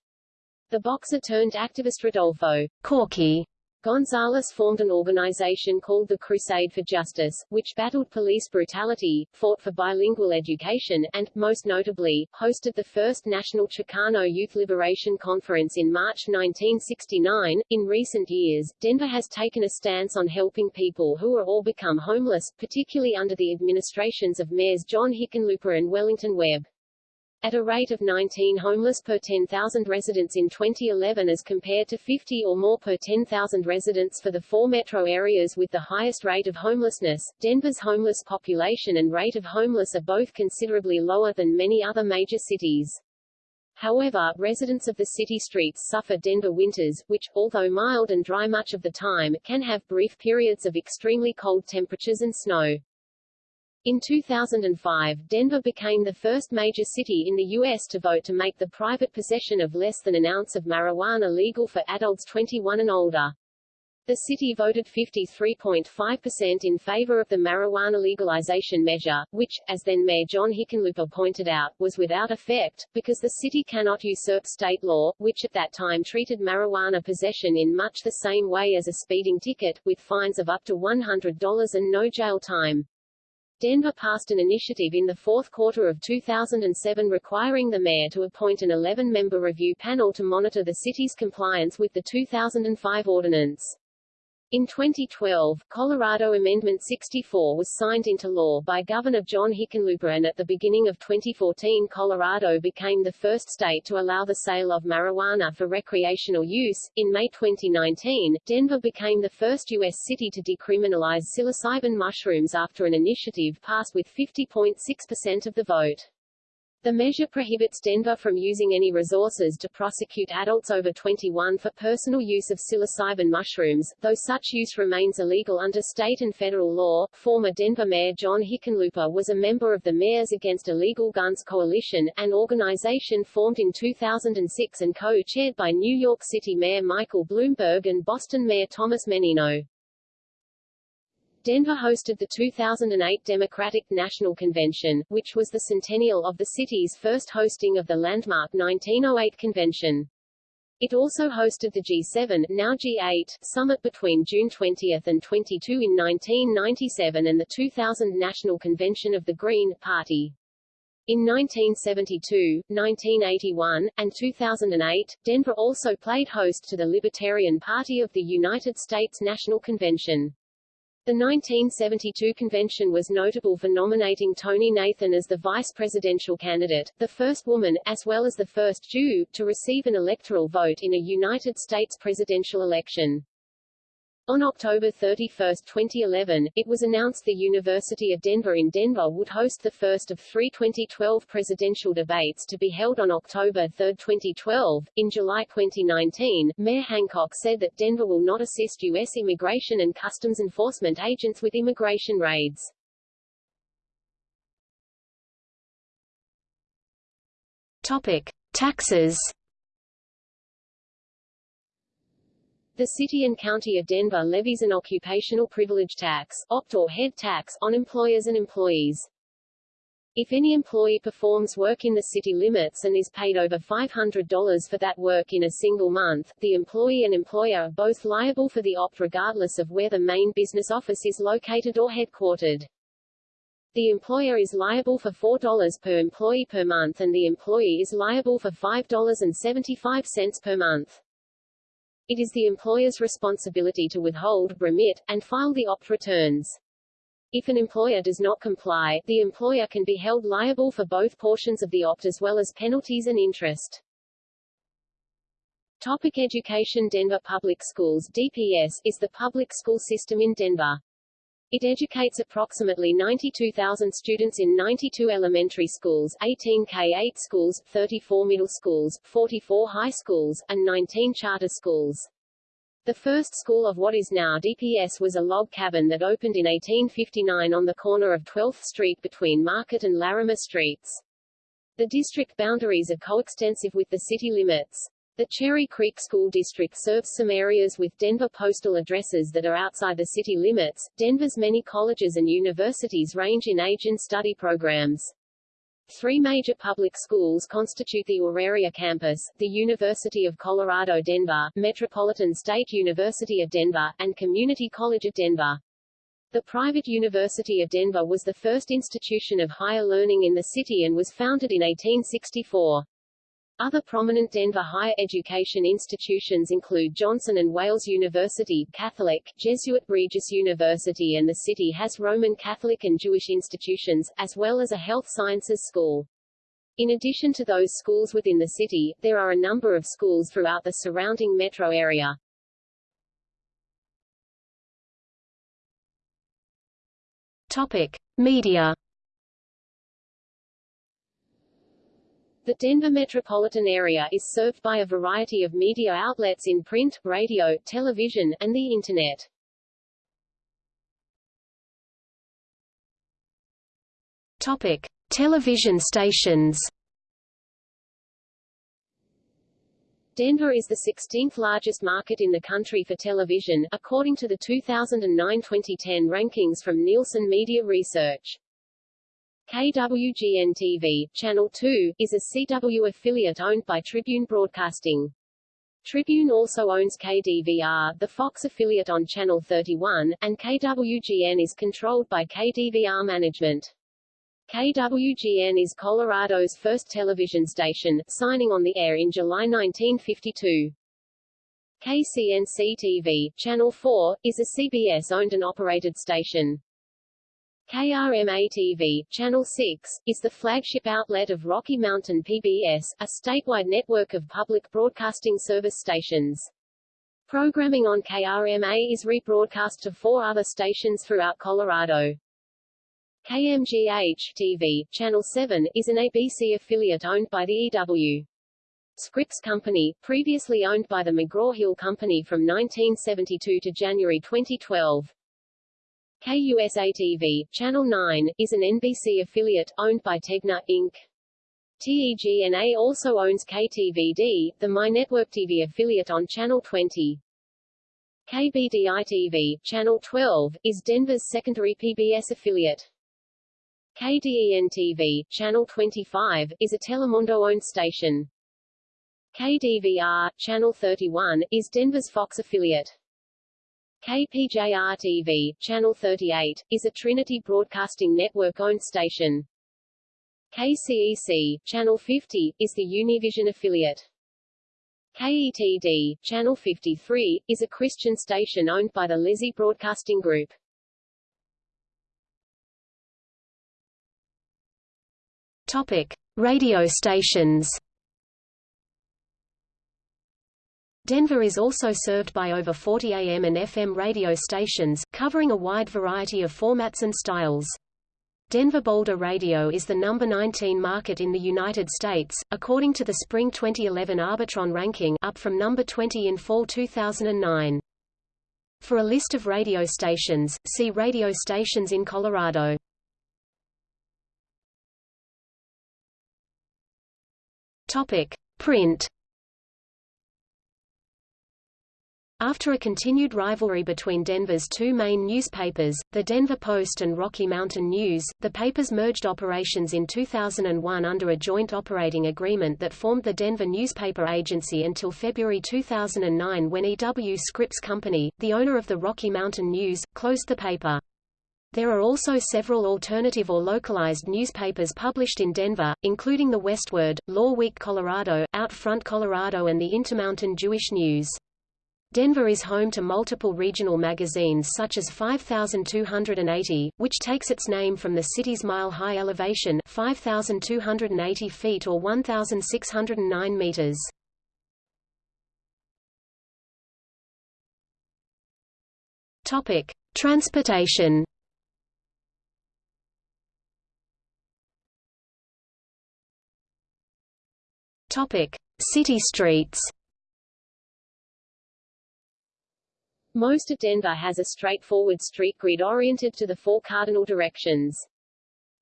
Speaker 1: The boxer turned activist Rodolfo Corky Gonzales formed an organization called the Crusade for Justice, which battled police brutality, fought for bilingual education, and, most notably, hosted the first National Chicano Youth Liberation Conference in March 1969. In recent years, Denver has taken a stance on helping people who are or become homeless, particularly under the administrations of mayors John Hickenlooper and Wellington Webb at a rate of 19 homeless per 10,000 residents in 2011 as compared to 50 or more per 10,000 residents for the four metro areas with the highest rate of homelessness. Denver's homeless population and rate of homeless are both considerably lower than many other major cities. However, residents of the city streets suffer Denver winters, which, although mild and dry much of the time, can have brief periods of extremely cold temperatures and snow. In 2005, Denver became the first major city in the U.S. to vote to make the private possession of less than an ounce of marijuana legal for adults 21 and older. The city voted 53.5% in favor of the marijuana legalization measure, which, as then Mayor John Hickenlooper pointed out, was without effect, because the city cannot usurp state law, which at that time treated marijuana possession in much the same way as a speeding ticket, with fines of up to $100 and no jail time. Denver passed an initiative in the fourth quarter of 2007 requiring the mayor to appoint an 11-member review panel to monitor the city's compliance with the 2005 ordinance. In 2012, Colorado Amendment 64 was signed into law by Governor John Hickenlooper and at the beginning of 2014 Colorado became the first state to allow the sale of marijuana for recreational use. In May 2019, Denver became the first U.S. city to decriminalize psilocybin mushrooms after an initiative passed with 50.6% of the vote. The measure prohibits Denver from using any resources to prosecute adults over 21 for personal use of psilocybin mushrooms, though such use remains illegal under state and federal law. Former Denver Mayor John Hickenlooper was a member of the Mayors Against Illegal Guns Coalition, an organization formed in 2006 and co-chaired by New York City Mayor Michael Bloomberg and Boston Mayor Thomas Menino. Denver hosted the 2008 Democratic National Convention, which was the centennial of the city's first hosting of the landmark 1908 convention. It also hosted the G7 now G8 summit between June 20 and 22 in 1997 and the 2000 National Convention of the Green Party. In 1972, 1981, and 2008, Denver also played host to the Libertarian Party of the United States National Convention. The 1972 convention was notable for nominating Tonie Nathan as the vice presidential candidate, the first woman, as well as the first Jew, to receive an electoral vote in a United States presidential election. On October 31, 2011, it was announced the University of Denver in Denver would host the first of three 2012 presidential debates to be held on October 3, 2012. In July 2019, Mayor Hancock said that Denver will not assist U.S. Immigration and Customs Enforcement agents with immigration raids.
Speaker 2: Topic: Taxes.
Speaker 1: The City and County of Denver levies an occupational privilege tax opt or head tax on employers and employees. If any employee performs work in the city limits and is paid over $500 for that work in a single month, the employee and employer are both liable for the opt regardless of where the main business office is located or headquartered. The employer is liable for $4 per employee per month and the employee is liable for $5.75 per month. It is the employer's responsibility to withhold, remit, and file the opt returns. If an employer does not comply, the employer can be held liable for both portions of the opt as well as penalties and interest. Topic education Denver Public Schools DPS is the public school system in Denver. It educates approximately 92,000 students in 92 elementary schools, 18 K-8 schools, 34 middle schools, 44 high schools, and 19 charter schools. The first school of what is now DPS was a log cabin that opened in 1859 on the corner of 12th Street between Market and Larimer Streets. The district boundaries are coextensive with the city limits. The Cherry Creek School District serves some areas with Denver postal addresses that are outside the city limits. Denver's many colleges and universities range in age and study programs. Three major public schools constitute the Auraria campus, the University of Colorado Denver, Metropolitan State University of Denver, and Community College of Denver. The private University of Denver was the first institution of higher learning in the city and was founded in 1864. Other prominent Denver higher education institutions include Johnson and Wales University, Catholic, Jesuit Regis University and the city has Roman Catholic and Jewish institutions, as well as a health sciences school. In addition to those schools within the city, there are a number of schools throughout the surrounding metro area.
Speaker 2: Topic: Media
Speaker 1: The Denver metropolitan area is served by a variety of media outlets in print, radio, television, and the Internet.
Speaker 2: Topic: Television stations.
Speaker 1: Denver is the 16th largest market in the country for television, according to the 2009-2010 rankings from Nielsen Media Research. KWGN-TV, Channel 2, is a CW affiliate owned by Tribune Broadcasting. Tribune also owns KDVR, the Fox affiliate on Channel 31, and KWGN is controlled by KDVR management. KWGN is Colorado's first television station, signing on the air in July 1952. KCNC-TV, Channel 4, is a CBS-owned and operated station. KRMA-TV, Channel 6, is the flagship outlet of Rocky Mountain PBS, a statewide network of public broadcasting service stations. Programming on KRMA is rebroadcast to four other stations throughout Colorado. KMGH-TV, Channel 7, is an ABC affiliate owned by the EW. Scripps Company, previously owned by the McGraw-Hill Company from 1972 to January 2012. KUSA-TV, Channel 9, is an NBC affiliate, owned by Tegna, Inc. TEGNA also owns KTVD, the MyNetwork TV affiliate on Channel 20. KBDI-TV, Channel 12, is Denver's secondary PBS affiliate. KDEN-TV, Channel 25, is a Telemundo-owned station. KDVR, Channel 31, is Denver's Fox affiliate. KPJR-TV, Channel 38, is a Trinity Broadcasting Network-owned station. KCEC, Channel 50, is the Univision affiliate. KETD, Channel 53, is a Christian station owned by the Lizzie Broadcasting Group.
Speaker 2: Topic: Radio stations. Denver is also served by over 40 AM and FM radio stations, covering a wide variety of formats and styles. Denver Boulder Radio is the number 19 market in the United States, according to the Spring 2011 Arbitron ranking up from number 20 in fall 2009. For a list of radio stations, see radio stations in Colorado. Topic: Print After a continued rivalry between Denver's two main newspapers, the Denver Post and Rocky Mountain News, the papers merged operations in 2001 under a joint operating agreement that formed the Denver Newspaper Agency until February 2009 when E.W. Scripps Company, the owner of the Rocky Mountain News, closed the paper. There are also several alternative or localized newspapers published in Denver, including the Westword, Law Week Colorado, Out Front Colorado and the Intermountain Jewish News. Denver is home to multiple regional magazines such as 5280, which takes its name from the city's mile-high elevation 5,280 feet or 1,609 meters. Topic: Transportation. Topic: City streets.
Speaker 1: Most of Denver has a straightforward street grid oriented to the four cardinal directions.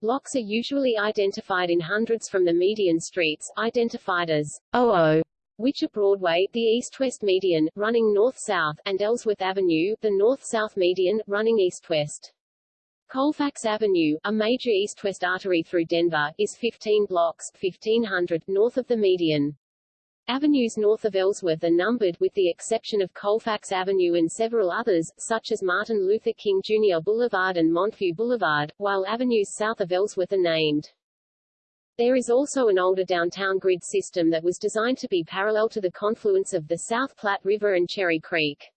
Speaker 1: Blocks are usually identified in hundreds from the median streets, identified as OO, which are Broadway, the east-west median, running north-south, and Ellsworth Avenue, the north-south median, running east-west. Colfax Avenue, a major east-west artery through Denver, is 15 blocks 1500 north of the median. Avenues north of Ellsworth are numbered with the exception of Colfax Avenue and several others, such as Martin Luther King Jr. Boulevard and Montview Boulevard, while avenues south of Ellsworth are named. There is also an older downtown grid system that was designed to be parallel to the confluence of the South Platte River and Cherry Creek.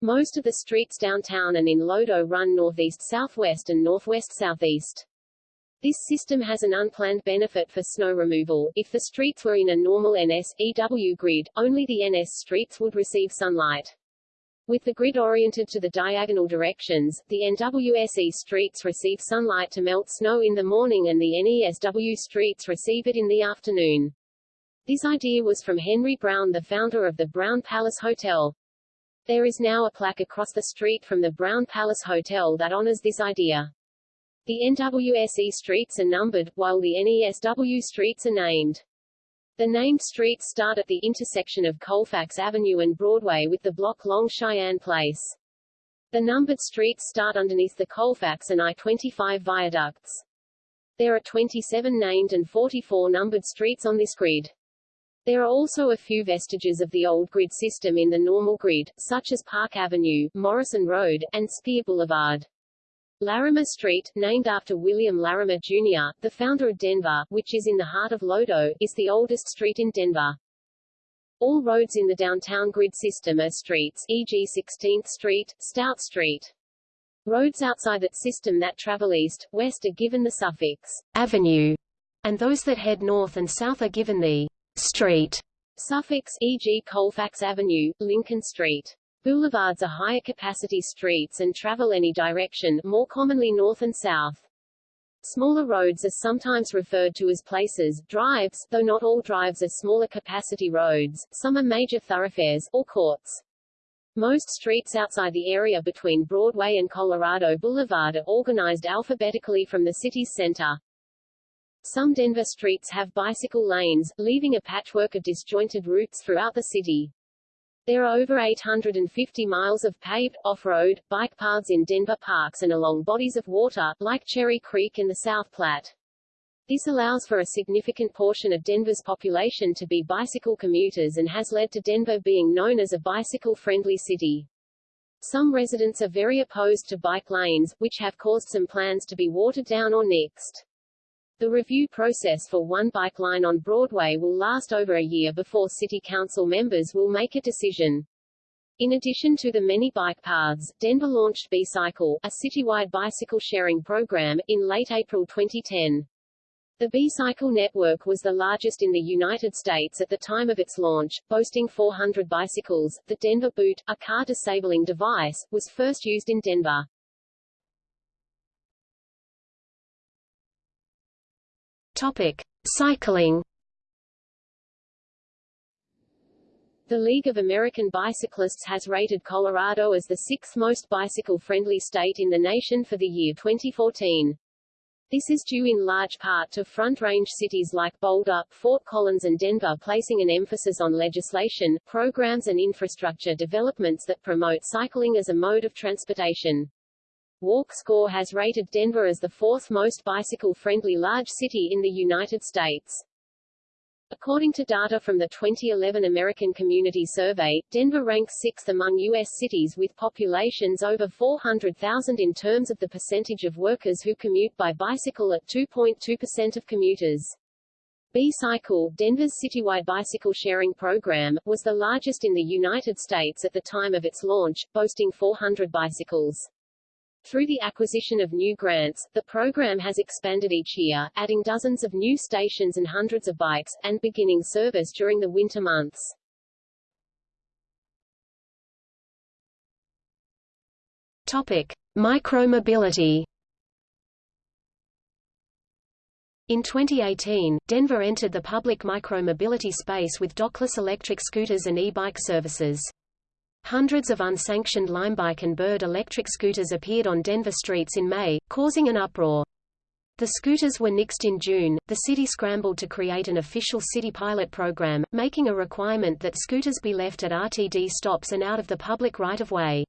Speaker 1: Most of the streets downtown and in Lodo run northeast-southwest and northwest-southeast. This system has an unplanned benefit for snow removal. If the streets were in a normal NS-EW grid, only the NS streets would receive sunlight. With the grid oriented to the diagonal directions, the NWSE streets receive sunlight to melt snow in the morning and the NESW streets receive it in the afternoon. This idea was from Henry Brown the founder of the Brown Palace Hotel. There is now a plaque across the street from the Brown Palace Hotel that honors this idea. The NWSE streets are numbered, while the NESW streets are named. The named streets start at the intersection of Colfax Avenue and Broadway with the block-long Cheyenne Place. The numbered streets start underneath the Colfax and I-25 viaducts. There are 27 named and 44 numbered streets on this grid. There are also a few vestiges of the old grid system in the normal grid, such as Park Avenue, Morrison Road, and Speer Boulevard. Larimer Street, named after William Larimer, Jr., the founder of Denver, which is in the heart of Lodo, is the oldest street in Denver. All roads in the downtown grid system are streets, e.g. 16th Street, Stout Street. Roads outside that system that travel east, west are given the suffix avenue, and those that head north and south are given the street suffix, e.g. Colfax Avenue, Lincoln Street. Boulevards are higher capacity streets and travel any direction, more commonly north and south. Smaller roads are sometimes referred to as places, drives, though not all drives are smaller capacity roads, some are major thoroughfares, or courts. Most streets outside the area between Broadway and Colorado Boulevard are organized alphabetically from the city's center. Some Denver streets have bicycle lanes, leaving a patchwork of disjointed routes throughout the city. There are over 850 miles of paved, off-road, bike paths in Denver parks and along bodies of water, like Cherry Creek in the South Platte. This allows for a significant portion of Denver's population to be bicycle commuters and has led to Denver being known as a bicycle-friendly city. Some residents are very opposed to bike lanes, which have caused some plans to be watered down or nixed. The review process for one bike line on Broadway will last over a year before City Council members will make a decision. In addition to the many bike paths, Denver launched B-Cycle, a citywide bicycle sharing program, in late April 2010. The B-Cycle network was the largest in the United States at the time of its launch, boasting 400 bicycles. The Denver Boot, a car disabling device, was first used in Denver.
Speaker 2: Topic: Cycling.
Speaker 1: The League of American Bicyclists has rated Colorado as the sixth most bicycle-friendly state in the nation for the year 2014. This is due in large part to Front Range cities like Boulder, Fort Collins and Denver placing an emphasis on legislation, programs and infrastructure developments that promote cycling as a mode of transportation. Walk Score has rated Denver as the fourth most bicycle-friendly large city in the United States. According to data from the 2011 American Community Survey, Denver ranks sixth among U.S. cities with populations over 400,000 in terms of the percentage of workers who commute by bicycle at 2.2% of commuters. B-Cycle, Denver's citywide bicycle sharing program, was the largest in the United States at the time of its launch, boasting 400 bicycles. Through the acquisition of new grants, the program has expanded each year, adding dozens of new stations and hundreds of bikes, and beginning service during the winter months.
Speaker 2: Topic: Micromobility. In 2018, Denver entered the public micromobility space with dockless electric scooters and e-bike services. Hundreds of unsanctioned Limebike and Bird electric scooters appeared on Denver streets in May, causing an uproar. The scooters were nixed in June. The city scrambled to create an official city pilot program, making a requirement that scooters be left at RTD stops and out of the public right-of-way.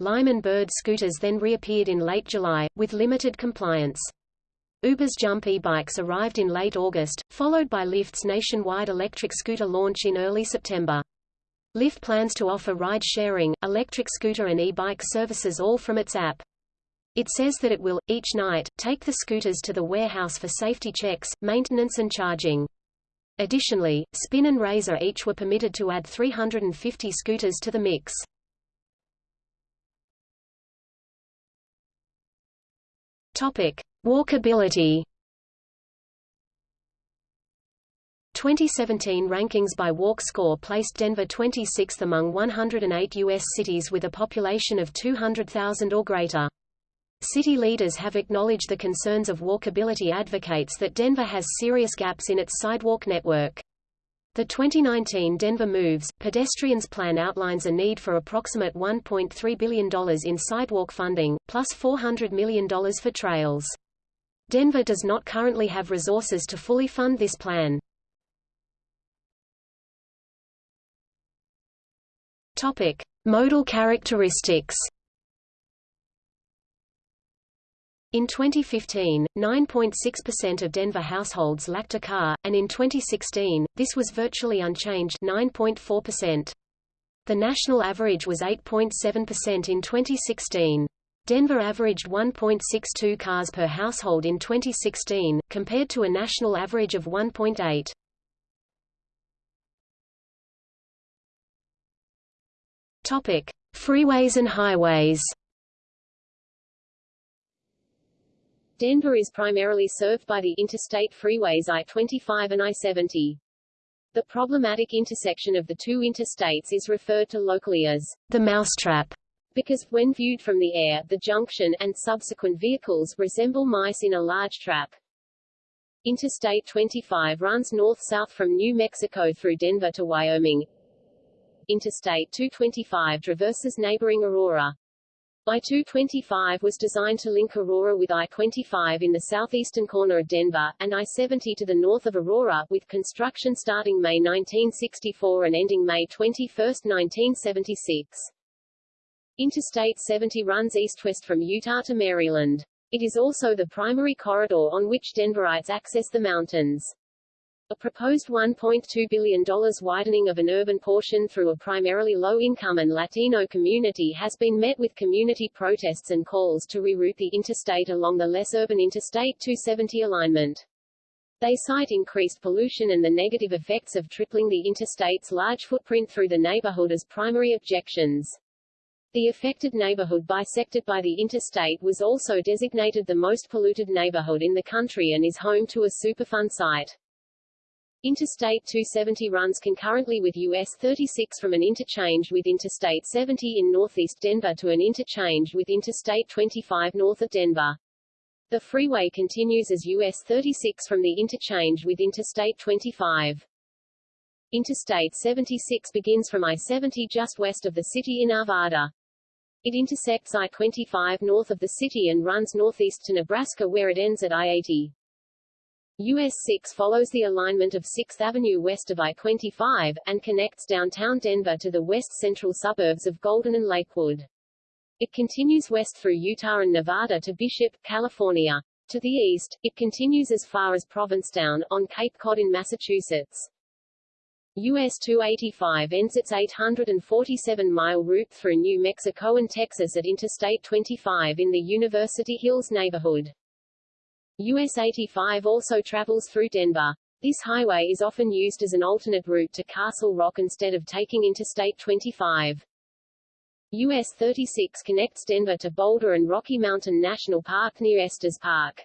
Speaker 2: Lime and Bird scooters then reappeared in late July, with limited compliance. Uber's Jump e-bikes arrived in late August, followed by Lyft's nationwide electric scooter launch in early September. Lyft plans to offer ride-sharing, electric scooter and e-bike services all from its app. It says that it will, each night, take the scooters to the warehouse for safety checks, maintenance and charging. Additionally, Spin and Razor each were permitted to add 350 scooters to the mix. Topic: Walkability 2017 rankings by Walk Score placed Denver 26th among 108 U.S. cities with a population of 200,000 or greater. City leaders have acknowledged the concerns of walkability advocates that Denver has serious gaps in its sidewalk network. The 2019 Denver Moves, Pedestrians Plan outlines a need for approximate $1.3 billion in sidewalk funding, plus $400 million for trails. Denver does not currently have resources to fully fund this plan. Topic: Modal characteristics. In 2015, 9.6% of Denver households lacked a car, and in 2016, this was virtually unchanged 9.4%. The national average was 8.7% in 2016. Denver averaged 1.62 cars per household in 2016, compared to a national average of 1.8. Topic: Freeways and highways.
Speaker 1: Denver is primarily served by the interstate freeways I-25 and I-70. The problematic intersection of the two interstates is referred to locally as the mousetrap because, when viewed from the air, the junction, and subsequent vehicles, resemble mice in a large trap. Interstate 25 runs north-south from New Mexico through Denver to Wyoming, Interstate 225 traverses neighboring Aurora. I-225 was designed to link Aurora with I-25 in the southeastern corner of Denver, and I-70 to the north of Aurora, with construction starting May 1964 and ending May 21, 1976. Interstate 70 runs east-west from Utah to Maryland. It is also the primary corridor on which Denverites access the mountains. A proposed $1.2 billion widening of an urban portion through a primarily low-income and Latino community has been met with community protests and calls to reroute the interstate along the less urban Interstate 270 alignment. They cite increased pollution and the negative effects of tripling the interstate's large footprint through the neighborhood as primary objections. The affected neighborhood bisected by the interstate was also designated the most polluted neighborhood in the country and is home to a Superfund site. Interstate 270 runs concurrently with US 36 from an interchange with Interstate 70 in northeast Denver to an interchange with Interstate 25 north of Denver. The freeway continues as US 36 from the interchange with Interstate 25. Interstate 76 begins from I-70 just west of the city in Arvada. It intersects I-25 north of the city and runs northeast to Nebraska where it ends at I-80. US 6 follows the alignment of 6th Avenue west of I-25, and connects downtown Denver to the west-central suburbs of Golden and Lakewood. It continues west through Utah and Nevada to Bishop, California. To the east, it continues as far as Provincetown, on Cape Cod in Massachusetts. US 285 ends its 847-mile route through New Mexico and Texas at Interstate 25 in the University Hills neighborhood. US 85 also travels through Denver. This highway is often used as an alternate route to Castle Rock instead of taking Interstate 25. US 36 connects Denver to Boulder and Rocky Mountain National Park near Estes Park.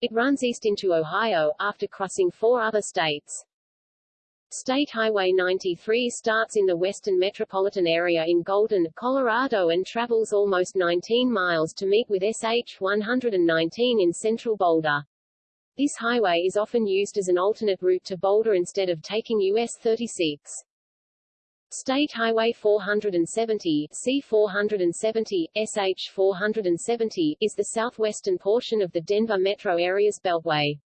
Speaker 1: It runs east into Ohio, after crossing four other states. State Highway 93 starts in the western metropolitan area in Golden, Colorado and travels almost 19 miles to meet with SH 119 in central Boulder. This highway is often used as an alternate route to Boulder instead of taking US 36. State Highway 470 C470, SH 470 is the southwestern portion of the Denver metro area's beltway.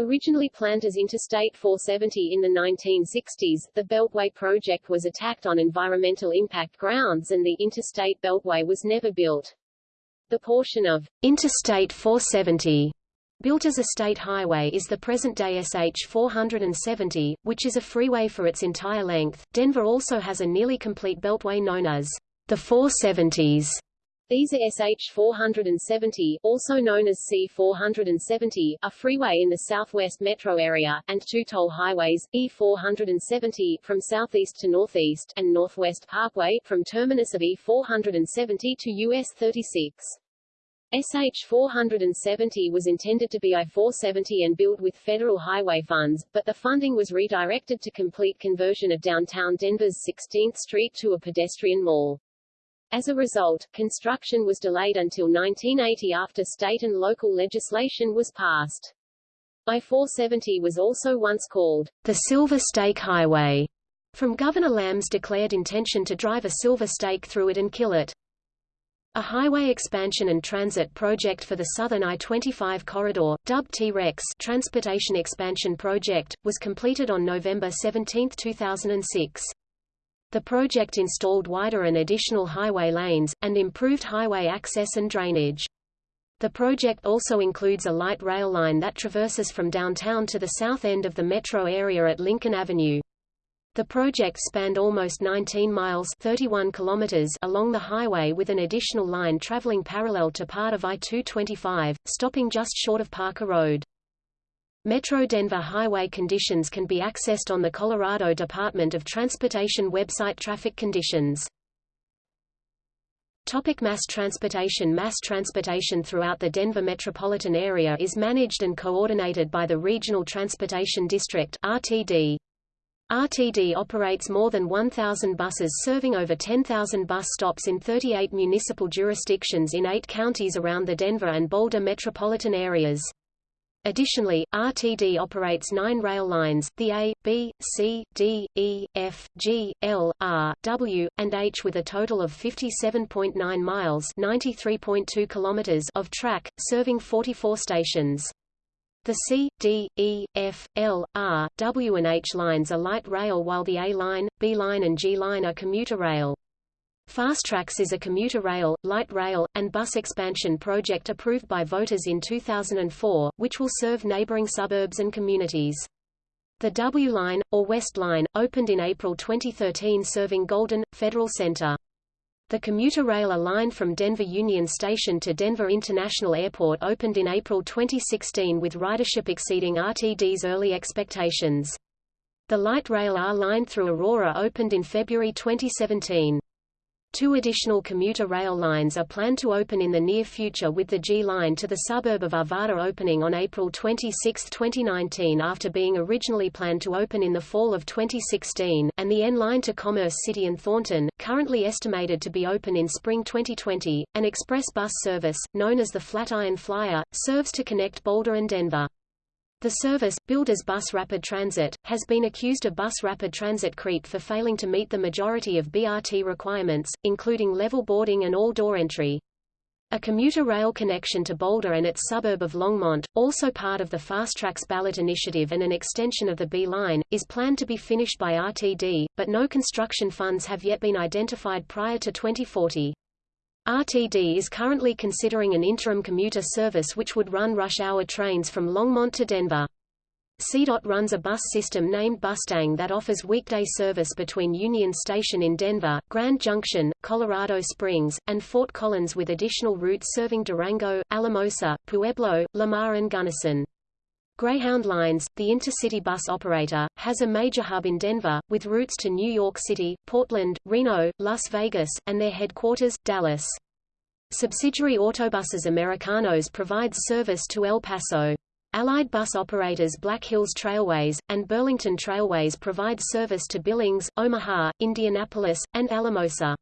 Speaker 1: Originally planned as Interstate 470 in the 1960s, the Beltway project was attacked on environmental impact grounds and the Interstate Beltway was never built. The portion of Interstate 470 Built as a state highway is the present-day SH 470, which is a freeway for its entire length. Denver also has a nearly complete beltway known as the 470s. These are SH 470, also known as C 470, a freeway in the southwest metro area, and two toll highways, E 470 from southeast to northeast, and Northwest Parkway from terminus of E 470 to US 36. SH-470 was intended to be I-470 and built with federal highway funds, but the funding was redirected to complete conversion of downtown Denver's 16th Street to a pedestrian mall. As a result, construction was delayed until 1980 after state and local legislation was passed. I-470 was also once called the Silver Stake Highway, from Governor Lamm's declared intention to drive a silver stake through it and kill it. A highway expansion and transit project for the southern I-25 corridor, dubbed T-REX Transportation Expansion Project, was completed on November 17, 2006. The project installed wider and additional highway lanes, and improved highway access and drainage. The project also includes a light rail line that traverses from downtown to the south end of the metro area at Lincoln Avenue. The project spanned almost 19 miles 31 kilometers along the highway with an additional line traveling parallel to part of I-225, stopping just short of Parker Road. Metro Denver highway conditions can be accessed on the Colorado Department of Transportation website Traffic conditions. Topic mass transportation Mass transportation throughout the Denver metropolitan area is managed and coordinated by the Regional Transportation District RTD. RTD operates more than 1,000 buses serving over 10,000 bus stops in 38 municipal jurisdictions in eight counties around the Denver and Boulder metropolitan areas. Additionally, RTD operates nine rail lines, the A, B, C, D, E, F, G, L, R, W, and H with a total of 57.9 miles (93.2 kilometers) of track, serving 44 stations. The C, D, E, F, L, R, W and H lines are light rail while the A line, B line and G line are commuter rail. FasTracks is a commuter rail, light rail, and bus expansion project approved by voters in 2004, which will serve neighboring suburbs and communities. The W line, or West line, opened in April 2013 serving Golden, Federal Center. The commuter rail A line from Denver Union Station to Denver International Airport opened in April 2016 with ridership exceeding RTD's early expectations. The light rail R line through Aurora opened in February 2017. Two additional commuter rail lines are planned to open in the near future with the G line to the suburb of Arvada opening on April 26, 2019 after being originally planned to open in the fall of 2016, and the N line to Commerce City and Thornton, currently estimated to be open in spring 2020. An express bus service, known as the Flatiron Flyer, serves to connect Boulder and Denver. The service, billed as Bus Rapid Transit, has been accused of Bus Rapid Transit creep for failing to meet the majority of BRT requirements, including level boarding and all-door entry. A commuter rail connection to Boulder and its suburb of Longmont, also part of the FasTracks ballot initiative and an extension of the B line, is planned to be finished by RTD, but no construction funds have yet been identified prior to 2040. RTD is currently considering an interim commuter service which would run rush-hour trains from Longmont to Denver. CDOT runs a bus system named Bustang that offers weekday service between Union Station in Denver, Grand Junction, Colorado Springs, and Fort Collins with additional routes serving Durango, Alamosa, Pueblo, Lamar and Gunnison. Greyhound Lines, the intercity bus operator, has a major hub in Denver, with routes to New York City, Portland, Reno, Las Vegas, and their headquarters, Dallas. Subsidiary Autobuses Americanos provides service to El Paso. Allied bus operators Black Hills Trailways, and Burlington Trailways provide service to Billings, Omaha, Indianapolis, and Alamosa.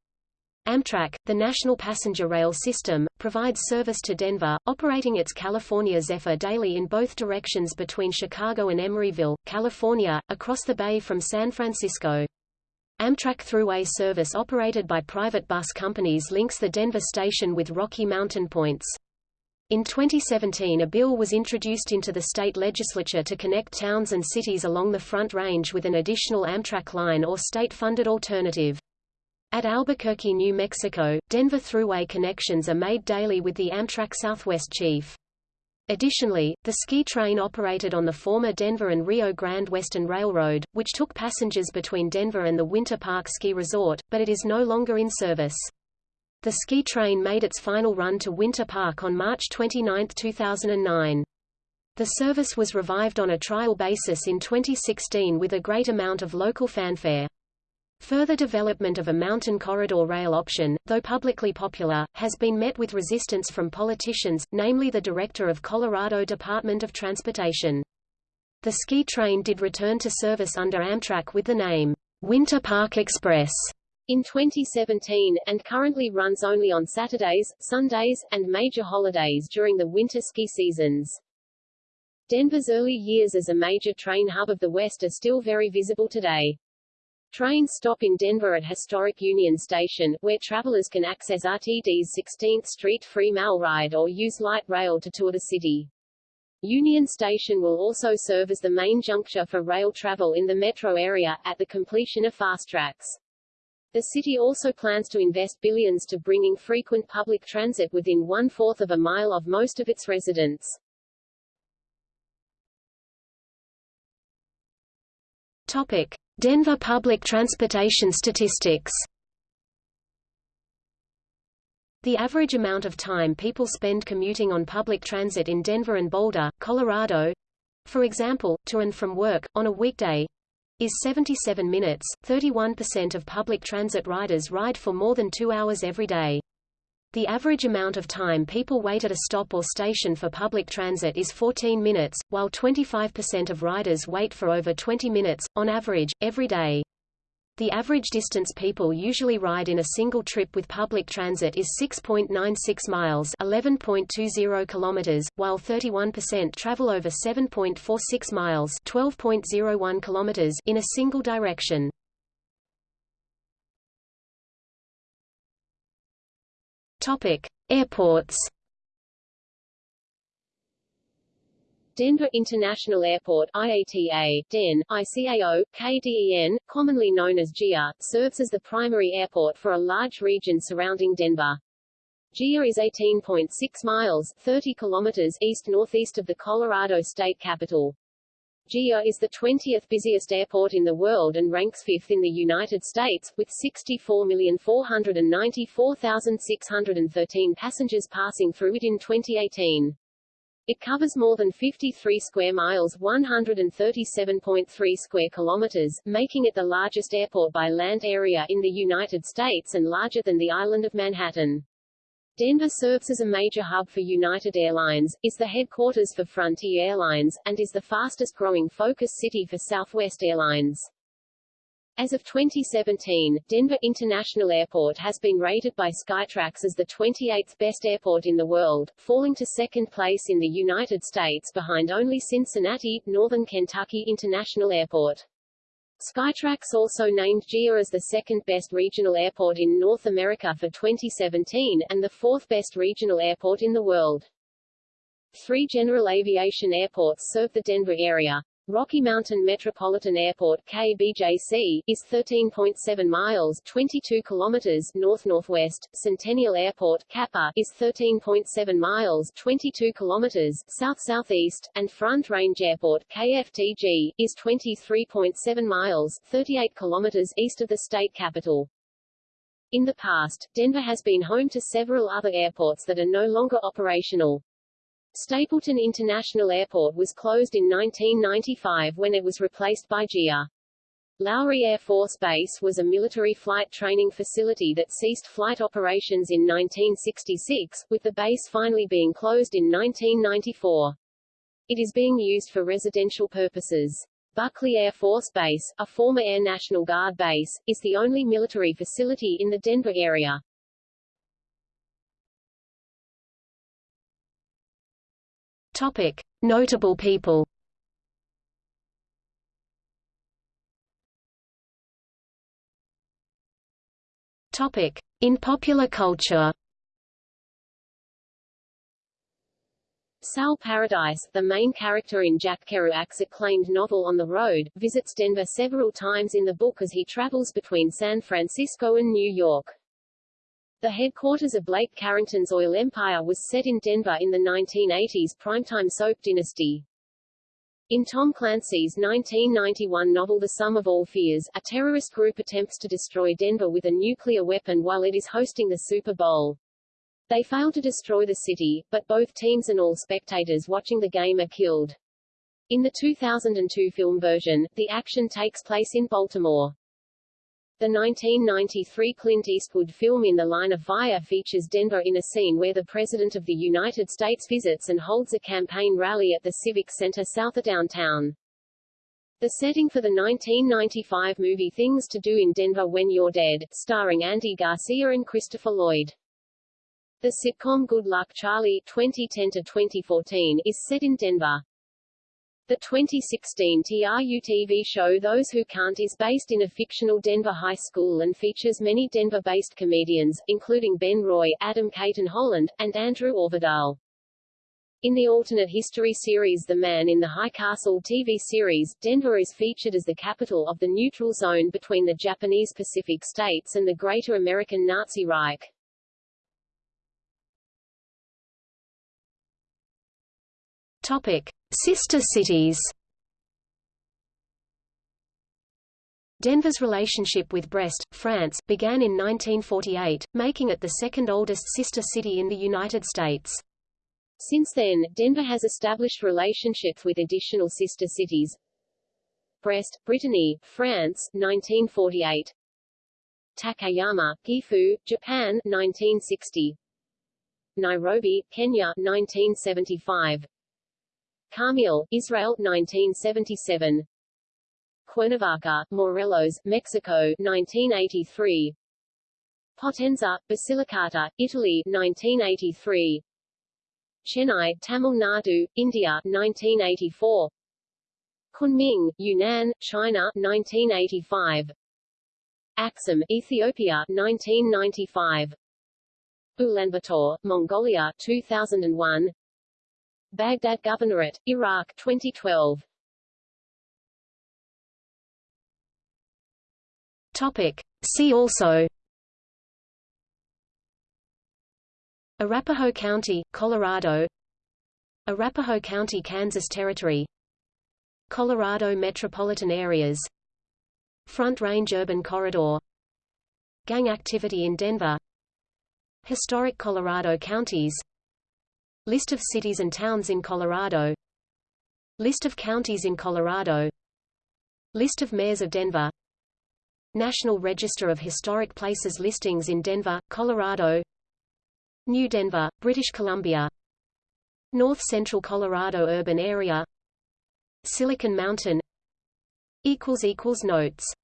Speaker 1: Amtrak, the national passenger rail system, provides service to Denver, operating its California Zephyr daily in both directions between Chicago and Emeryville, California, across the bay from San Francisco. Amtrak Thruway service operated by private bus companies links the Denver station with Rocky Mountain points. In 2017 a bill was introduced into the state legislature to connect towns and cities along the Front Range with an additional Amtrak line or state-funded alternative. At Albuquerque, New Mexico, Denver Thruway connections are made daily with the Amtrak Southwest Chief. Additionally, the ski train operated on the former Denver and Rio Grande Western Railroad, which took passengers between Denver and the Winter Park Ski Resort, but it is no longer in service. The ski train made its final run to Winter Park on March 29, 2009. The service was revived on a trial basis in 2016 with a great amount of local fanfare. Further development of a mountain corridor rail option, though publicly popular, has been met with resistance from politicians, namely the director of Colorado Department of Transportation. The ski train did return to service under Amtrak with the name, Winter Park Express, in 2017, and currently runs only on Saturdays, Sundays, and major holidays during the winter ski seasons. Denver's early years as a major train hub of the West are still very visible today. Trains stop in Denver at historic Union Station, where travelers can access RTD's 16th Street free MallRide or use light rail to tour the city. Union Station will also serve as the main juncture for rail travel in the metro area, at the completion of FasTracks. The city also plans to invest billions to bringing frequent public transit within one-fourth of a mile of most of its residents. Topic. Denver public transportation statistics The average amount of time people spend commuting on public transit in Denver and Boulder, Colorado, for example, to and from work, on a weekday, is 77 minutes. 31% of public transit riders ride for more than two hours every day. The average amount of time people wait at a stop or station for public transit is 14 minutes, while 25% of riders wait for over 20 minutes, on average, every day. The average distance people usually ride in a single trip with public transit is 6.96 miles 11.20 kilometers, while 31% travel over 7.46 miles 12.01 kilometers in a single direction. Topic: Airports. Denver International Airport IATA, DEN, ICAO, KDEN, commonly known as DIA, serves as the primary airport for a large region surrounding Denver. DIA is 18.6 miles 30 kilometers east-northeast of the Colorado state capital. DIA is the 20th busiest airport in the world and ranks fifth in the United States, with 64,494,613 passengers passing through it in 2018. It covers more than 53 square miles 137.3 square kilometers, making it the largest airport by land area in the United States and larger than the island of Manhattan. Denver serves as a major hub for United Airlines, is the headquarters for Frontier Airlines, and is the fastest-growing focus city for Southwest Airlines. As of 2017, Denver International Airport has been rated by Skytrax as the 28th best airport in the world, falling to second place in the United States behind only Cincinnati, Northern Kentucky International Airport. Skytrax also named DIA as the second-best regional airport in North America for 2017, and the fourth-best regional airport in the world. Three general aviation airports serve the Denver area. Rocky Mountain Metropolitan Airport KBJC, is 13.7 miles 22 kilometers north-northwest, Centennial Airport KAPA, is 13.7 miles 22 kilometers south-southeast, and Front Range Airport KFTG, is 23.7 miles 38 kilometers east of the state capital. In the past, Denver has been home to several other airports that are no longer operational. Stapleton International Airport was closed in 1995 when it was replaced by DIA. Lowry Air Force Base was a military flight training facility that ceased flight operations in 1966, with the base finally being closed in 1994. It is being used for residential purposes. Buckley Air Force Base, a former Air National Guard base, is the only military facility in the Denver area.
Speaker 2: Topic: Notable people. Topic: In popular culture.
Speaker 1: Sal Paradise, the main character in Jack Kerouac's acclaimed novel On the Road, visits Denver several times in the book as he travels between San Francisco and New York. The headquarters of Blake Carrington's oil empire was set in Denver in the 1980s primetime soap dynasty. In Tom Clancy's 1991 novel The Sum of All Fears, a terrorist group attempts to destroy Denver with a nuclear weapon while it is hosting the Super Bowl. They fail to destroy the city, but both teams and all spectators watching the game are killed. In the 2002 film version, the action takes place in Baltimore. The 1993 Clint Eastwood film In the Line of Fire features Denver in a scene where the President of the United States visits and holds a campaign rally at the Civic Center south of downtown. The setting for the 1995 movie Things to Do in Denver When You're Dead, starring Andy Garcia and Christopher Lloyd. The sitcom Good Luck Charlie 2010-2014 is set in Denver. The 2016 truTV show Those Who Can't is based in a fictional Denver high school and features many Denver-based comedians, including Ben Roy, Adam Cayton-Holland, and Andrew Orvedahl. In the alternate history series The Man in the High Castle TV series, Denver is featured as the capital of the neutral zone between the Japanese Pacific states and the Greater American Nazi Reich.
Speaker 2: Topic: Sister cities. Denver's relationship with Brest, France, began in 1948, making it the second oldest sister city in the United States.
Speaker 1: Since then, Denver has established relationships with additional sister cities. Brest, Brittany, France, 1948. Takayama, Gifu, Japan, 1960. Nairobi, Kenya, 1975. Karmiel, Israel 1977 Cuernavaca, Morelos, Mexico 1983 Potenza, Basilicata, Italy 1983 Chennai, Tamil Nadu, India 1984 Kunming, Yunnan, China 1985 Axum, Ethiopia 1995 Ulaanbaatar, Mongolia 2001 Baghdad Governorate, Iraq 2012.
Speaker 2: Topic. See also. Arapahoe County, Colorado. Arapahoe County, Kansas Territory.
Speaker 1: Colorado metropolitan areas. Front Range Urban Corridor. Gang activity in Denver. Historic Colorado counties List of cities and towns in Colorado. List of counties in Colorado. List of mayors of Denver. National Register of Historic Places listings in Denver, Colorado. New Denver, British Columbia. North Central Colorado urban area. Silicon Mountain. Notes